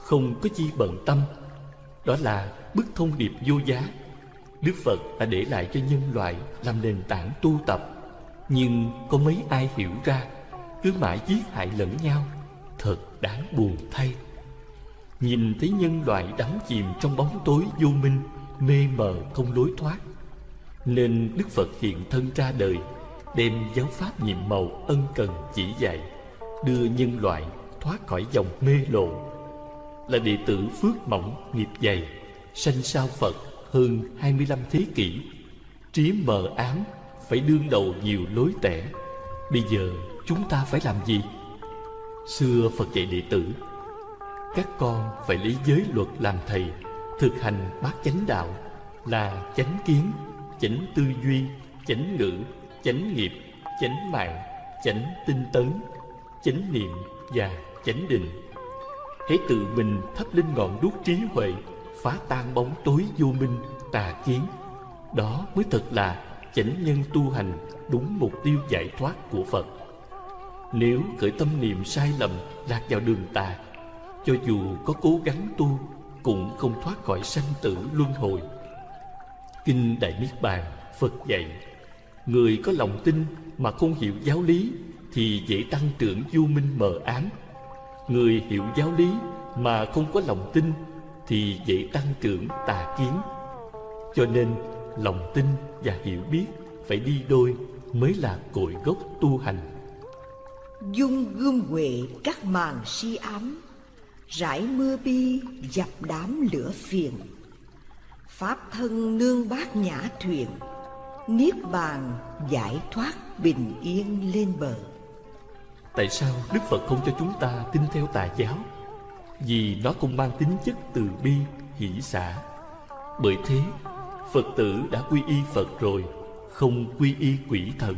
không có chi bận tâm. Đó là bức thông điệp vô giá. Đức phật đã để lại cho nhân loại làm nền tảng tu tập. Nhưng có mấy ai hiểu ra, cứ mãi giết hại lẫn nhau thật đáng buồn thay. Nhìn thấy nhân loại đắm chìm trong bóng tối vô minh, mê mờ không lối thoát, nên Đức Phật hiện thân ra đời, Đem giáo pháp nhiệm màu ân cần chỉ dạy, Đưa nhân loại thoát khỏi dòng mê lộ. Là đệ tử phước mỏng, nghiệp dày, Sanh sao Phật hơn 25 thế kỷ, Trí mờ ám phải đương đầu nhiều lối tẻ. Bây giờ chúng ta phải làm gì? Xưa Phật dạy đệ tử Các con phải lấy giới luật làm thầy Thực hành bát chánh đạo Là chánh kiến, chánh tư duy, chánh ngữ, chánh nghiệp, chánh mạng, chánh tinh tấn, chánh niệm và chánh định. Hãy tự mình thắp lên ngọn đuốc trí huệ, phá tan bóng tối vô minh, tà kiến. Đó mới thật là chánh nhân tu hành đúng mục tiêu giải thoát của Phật. Nếu khởi tâm niệm sai lầm lạc vào đường tà, cho dù có cố gắng tu cũng không thoát khỏi sanh tử luân hồi. Kinh Đại Niết Bàn Phật dạy Người có lòng tin mà không hiểu giáo lý Thì dễ tăng trưởng vô minh mờ ám. Người hiểu giáo lý mà không có lòng tin Thì dễ tăng trưởng tà kiến. Cho nên lòng tin và hiểu biết phải đi đôi Mới là cội gốc tu hành. Dung gươm huệ các màn si ám Rải mưa bi dập đám lửa phiền. Pháp thân nương bát nhã thuyền Niết bàn giải thoát bình yên lên bờ. Tại sao Đức Phật không cho chúng ta tin theo tà giáo? Vì nó không mang tính chất từ bi, hỷ xả. Bởi thế Phật tử đã quy y Phật rồi Không quy y quỷ thần.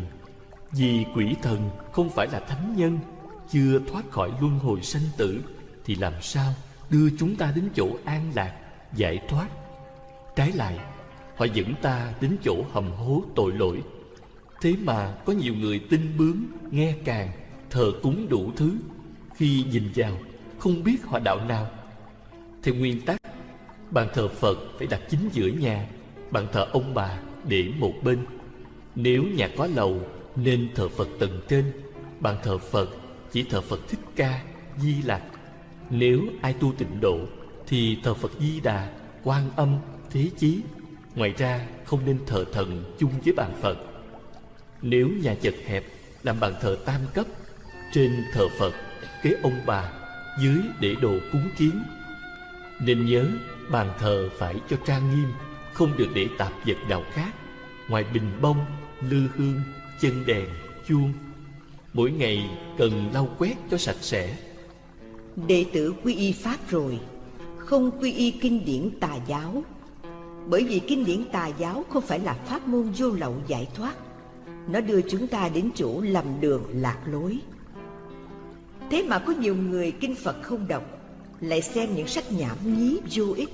Vì quỷ thần không phải là thánh nhân Chưa thoát khỏi luân hồi sanh tử Thì làm sao đưa chúng ta đến chỗ an lạc, giải thoát? Trái lại Họ dẫn ta đến chỗ hầm hố tội lỗi. Thế mà có nhiều người tin bướng Nghe càng Thờ cúng đủ thứ. Khi nhìn vào Không biết họ đạo nào. Theo nguyên tắc Bàn thờ Phật phải đặt chính giữa nhà Bàn thờ ông bà để một bên. Nếu nhà có lầu nên thờ Phật tầng trên Bàn thờ Phật chỉ thờ Phật Thích Ca Di Lặc. Nếu ai tu tịnh độ Thì thờ Phật Di Đà Quan Âm thế chí. Ngoài ra không nên thờ thần chung với bàn Phật. Nếu nhà chật hẹp làm bàn thờ tam cấp Trên thờ Phật kế ông bà Dưới để đồ cúng kiến. Nên nhớ bàn thờ phải cho trang nghiêm Không được để tạp vật nào khác. Ngoài bình bông, lư hương, chân đèn, chuông. Mỗi ngày cần lau quét cho sạch sẽ. Đệ tử quy y Pháp rồi Không quy y kinh điển tà giáo. Bởi vì kinh điển tà giáo không phải là pháp môn vô lậu giải thoát. Nó đưa chúng ta đến chỗ lầm đường lạc lối. Thế mà có nhiều người kinh Phật không đọc Lại xem những sách nhảm nhí vô ích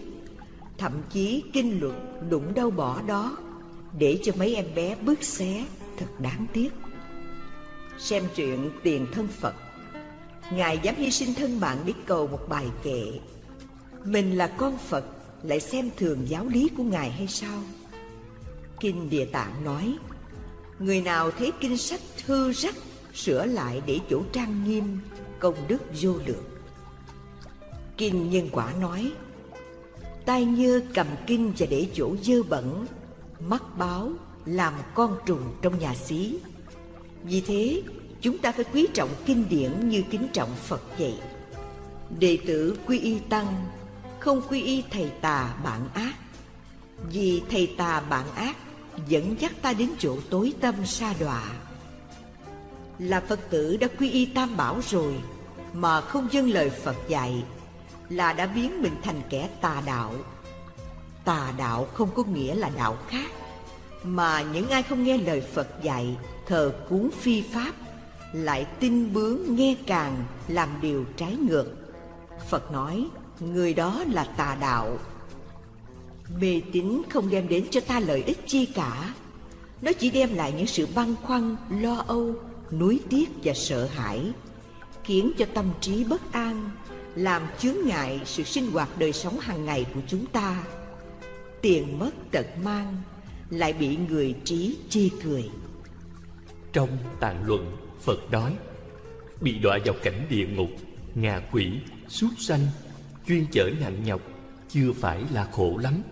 Thậm chí kinh luật đụng đâu bỏ đó Để cho mấy em bé bước xé. Thật đáng tiếc. Xem chuyện Tiền Thân Phật, Ngài dám hy sinh thân mạng để cầu một bài kệ, Mình là con Phật, Lại xem thường giáo lý của Ngài hay sao? Kinh Địa Tạng nói, Người nào thấy kinh sách hư rách Sửa lại để chỗ trang nghiêm, Công đức vô lượng. Kinh Nhân Quả nói, Tai nhơ cầm kinh và để chỗ dơ bẩn, Mắt báo làm con trùng trong nhà xí. Vì thế, chúng ta phải quý trọng kinh điển như kính trọng Phật vậy Đệ tử quy y tăng Không quy y thầy tà bạn ác. Vì thầy tà bạn ác Dẫn dắt ta đến chỗ tối tâm sa đọa. Là Phật tử đã quy y tam bảo rồi Mà không dâng lời Phật dạy Là đã biến mình thành kẻ tà đạo. Tà đạo không có nghĩa là đạo khác. Mà những ai không nghe lời Phật dạy, Thờ cúng phi pháp, lại tin bướng nghe càng, làm điều trái ngược. Phật nói, người đó là tà đạo. Mê tín không đem đến cho ta lợi ích chi cả. Nó chỉ đem lại những sự băn khoăn, lo âu, nuối tiếc và sợ hãi, khiến cho tâm trí bất an, làm chướng ngại sự sinh hoạt đời sống hàng ngày của chúng ta. Tiền mất tật mang lại bị người trí chê cười. Trong tàn luận Phật nói Bị đọa vào cảnh địa ngục Ngạ quỷ, súc sanh Chuyên chở nặng nhọc Chưa phải là khổ lắm.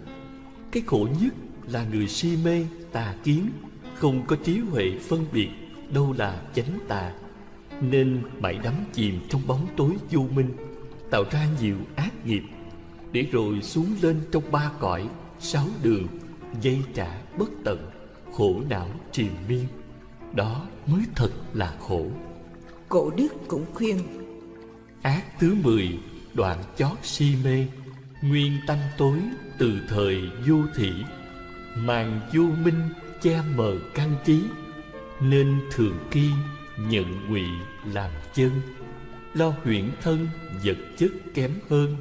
Cái khổ nhất là người si mê, tà kiến Không có trí huệ phân biệt Đâu là chánh tà. Nên mãi đắm chìm trong bóng tối vô minh Tạo ra nhiều ác nghiệp Để rồi xuống lên trong ba cõi Sáu đường Dây trả bất tận Khổ não triền miên. Đó mới thật là khổ. Cổ đức cũng khuyên Ác thứ mười đoạn chót si mê. Nguyên tâm tối từ thời vô thị. Màn vô minh che mờ căn trí Nên thường kỳ nhận ngụy làm chân. Lo huyễn thân vật chất kém hơn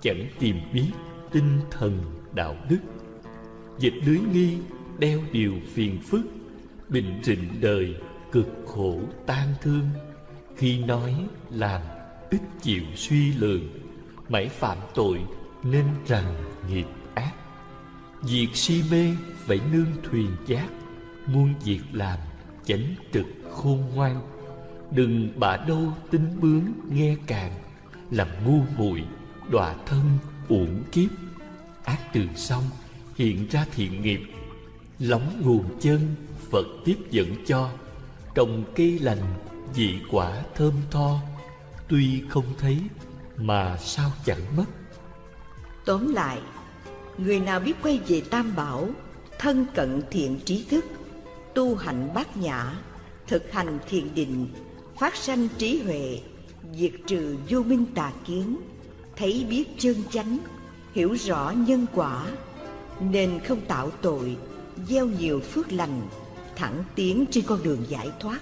Chẳng tìm biết tinh thần đạo đức Dịch lưới nghi đeo điều phiền phức bình trịnh đời cực khổ tan thương. Khi nói làm ít chịu suy lường, mãi phạm tội nên rằng nghiệp ác. Việc si mê phải nương thuyền giác muôn việc làm chánh trực khôn ngoan. Đừng bả đâu tính bướng nghe càng, làm ngu muội đọa thân uổng kiếp. Ác từ xong hiện ra thiện nghiệp, lóng nguồn chân, Phật tiếp dẫn cho. Trồng cây lành vị quả thơm tho. Tuy không thấy, mà sao chẳng mất? Tóm lại, Người nào biết quay về Tam Bảo, Thân cận thiện trí thức, Tu hành bát nhã, Thực hành thiền định, Phát sanh trí huệ, Diệt trừ vô minh tà kiến, Thấy biết chân chánh, Hiểu rõ nhân quả nên không tạo tội, Gieo nhiều phước lành, thẳng tiến trên con đường giải thoát.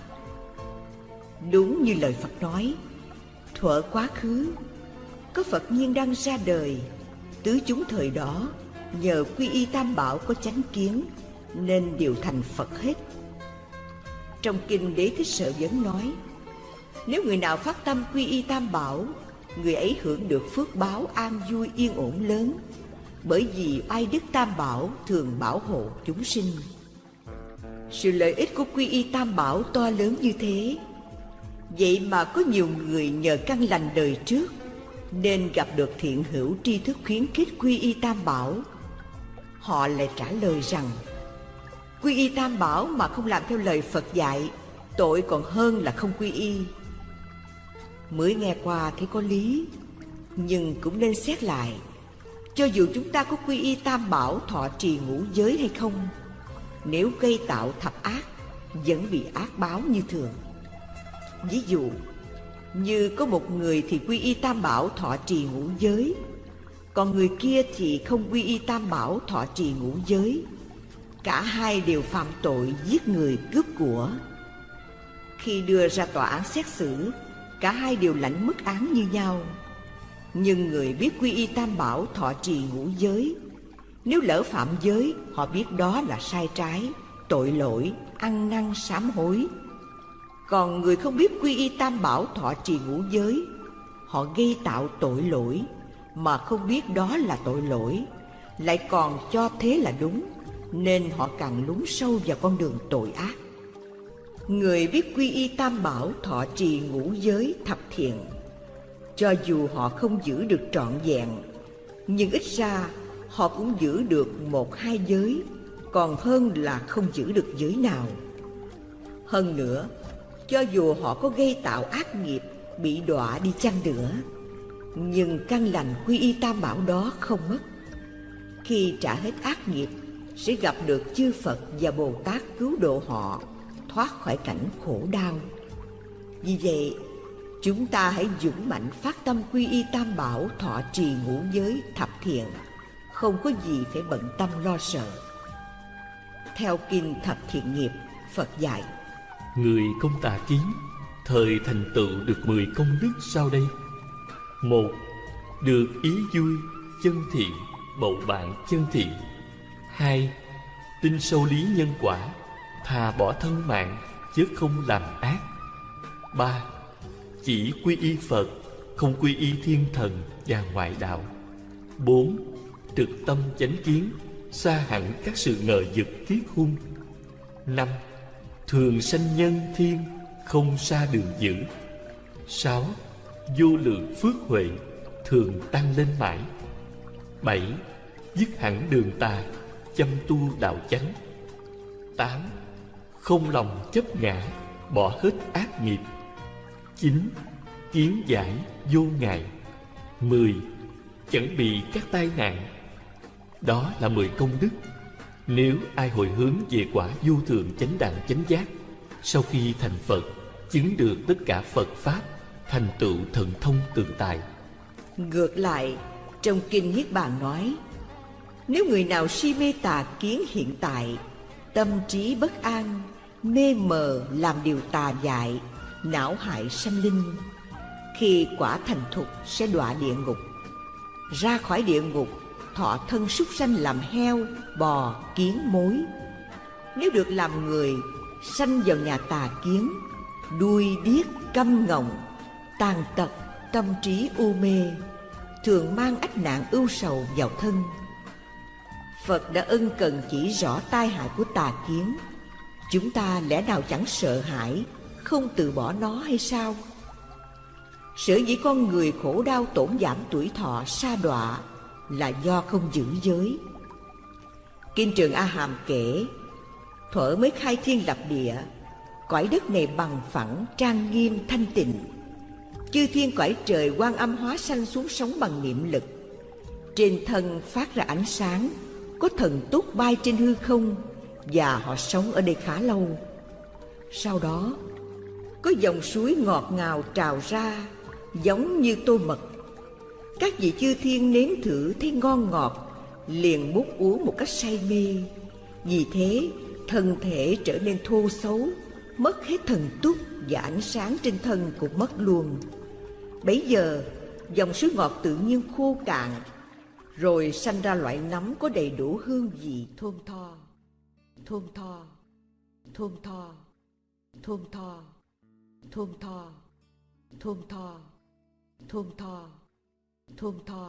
Đúng như lời phật nói, thuở quá khứ, có phật nhiên đang ra đời. Tứ chúng thời đó, nhờ quy y tam bảo có chánh kiến, nên đều thành phật hết. Trong kinh đế thích sợ vấn nói, nếu người nào phát tâm quy y tam bảo, người ấy hưởng được phước báo an vui yên ổn lớn bởi vì ai đức tam bảo thường bảo hộ chúng sinh. Sự lợi ích của quy y tam bảo to lớn như thế. Vậy mà có nhiều người nhờ căn lành đời trước Nên gặp được thiện hữu tri thức khuyến khích quy y tam bảo. Họ lại trả lời rằng, Quy y tam bảo mà không làm theo lời Phật dạy, Tội còn hơn là không quy y. Mới nghe qua thấy có lý, Nhưng cũng nên xét lại. Cho dù chúng ta có quy y tam bảo, thọ trì ngũ giới hay không, Nếu gây tạo thập ác, Vẫn bị ác báo như thường. Ví dụ, Như có một người thì quy y tam bảo thọ trì ngũ giới, Còn người kia thì không quy y tam bảo thọ trì ngũ giới. Cả hai đều phạm tội giết người cướp của. Khi đưa ra tòa án xét xử, Cả hai đều lãnh mức án như nhau. Nhưng người biết quy y tam bảo thọ trì ngũ giới. Nếu lỡ phạm giới Họ biết đó là sai trái Tội lỗi, ăn năn sám hối. Còn người không biết quy y tam bảo thọ trì ngũ giới Họ gây tạo tội lỗi Mà không biết đó là tội lỗi Lại còn cho thế là đúng Nên họ càng lún sâu vào con đường tội ác. Người biết quy y tam bảo thọ trì ngũ giới thập thiện cho dù họ không giữ được trọn vẹn Nhưng ít ra họ cũng giữ được một hai giới Còn hơn là không giữ được giới nào Hơn nữa, cho dù họ có gây tạo ác nghiệp Bị đọa đi chăng nữa Nhưng căn lành quy y tam bảo đó không mất Khi trả hết ác nghiệp Sẽ gặp được chư Phật và Bồ Tát cứu độ họ thoát khỏi cảnh khổ đau. Vì vậy, chúng ta hãy dũng mạnh phát tâm quy y tam bảo thọ trì ngũ giới thập thiện, không có gì phải bận tâm lo sợ. Theo kinh thập thiện nghiệp, Phật dạy. Người công tà kiến, thời thành tựu được mười công đức sau đây. Một, được ý vui, chân thiện, bầu bạn chân thiện. Hai, tin sâu lý nhân quả, Thà bỏ thân mạng chứ không làm ác ba chỉ quy y Phật, Không quy y thiên thần và ngoại đạo. Bốn, Trực tâm chánh kiến, Xa hẳn các sự ngờ vực kiết hung. Năm, Thường sanh nhân thiên, Không xa đường dữ. Sáu, Vô lượng phước huệ, Thường tăng lên mãi. Bảy, Dứt hẳn đường tà, Chăm tu đạo chánh. Tám, không lòng chấp ngã, Bỏ hết ác nghiệp chín, Kiến giải vô ngại. Mười, Chẳng bị các tai nạn. Đó là mười công đức. Nếu ai hồi hướng về quả vô thường chánh đẳng chánh giác, Sau khi thành Phật, Chứng được tất cả Phật Pháp, Thành tựu thần thông tự tại Ngược lại, Trong Kinh Niết Bàn nói, Nếu người nào si mê tà kiến hiện tại, Tâm trí bất an, mê mờ làm điều tà dại não hại sanh linh. Khi quả thành thục sẽ đọa địa ngục. Ra khỏi địa ngục, thọ thân súc sanh làm heo, bò, kiến, mối. Nếu được làm người, sanh vào nhà tà kiến, đuôi điếc câm ngọng, tàn tật, tâm trí u mê, thường mang ách nạn ưu sầu vào thân. Phật đã ân cần chỉ rõ tai hại của tà kiến. Chúng ta lẽ nào chẳng sợ hãi? Không từ bỏ nó hay sao? Sở dĩ con người khổ đau tổn giảm tuổi thọ sa đọa Là do không giữ giới. Kinh Trường A Hàm kể Thuở mới khai thiên lập địa Cõi đất này bằng phẳng, trang nghiêm, thanh tịnh. Chư thiên cõi trời quan âm hóa sanh xuống sống bằng niệm lực. Trên thân phát ra ánh sáng Có thần túc bay trên hư không và họ sống ở đây khá lâu. Sau đó, có dòng suối ngọt ngào trào ra giống như tô mật. Các vị chư thiên nếm thử thấy ngon ngọt, liền múc uống một cách say mê. Vì thế, thân thể trở nên thô xấu, mất hết thần túc và ánh sáng trên thân cũng mất luôn. Bấy giờ, dòng suối ngọt tự nhiên khô cạn, rồi sanh ra loại nấm có đầy đủ hương vị thơm tho thơm tho thơm tho thơm tho thơm tho thơm tho thơm tho thơm tho.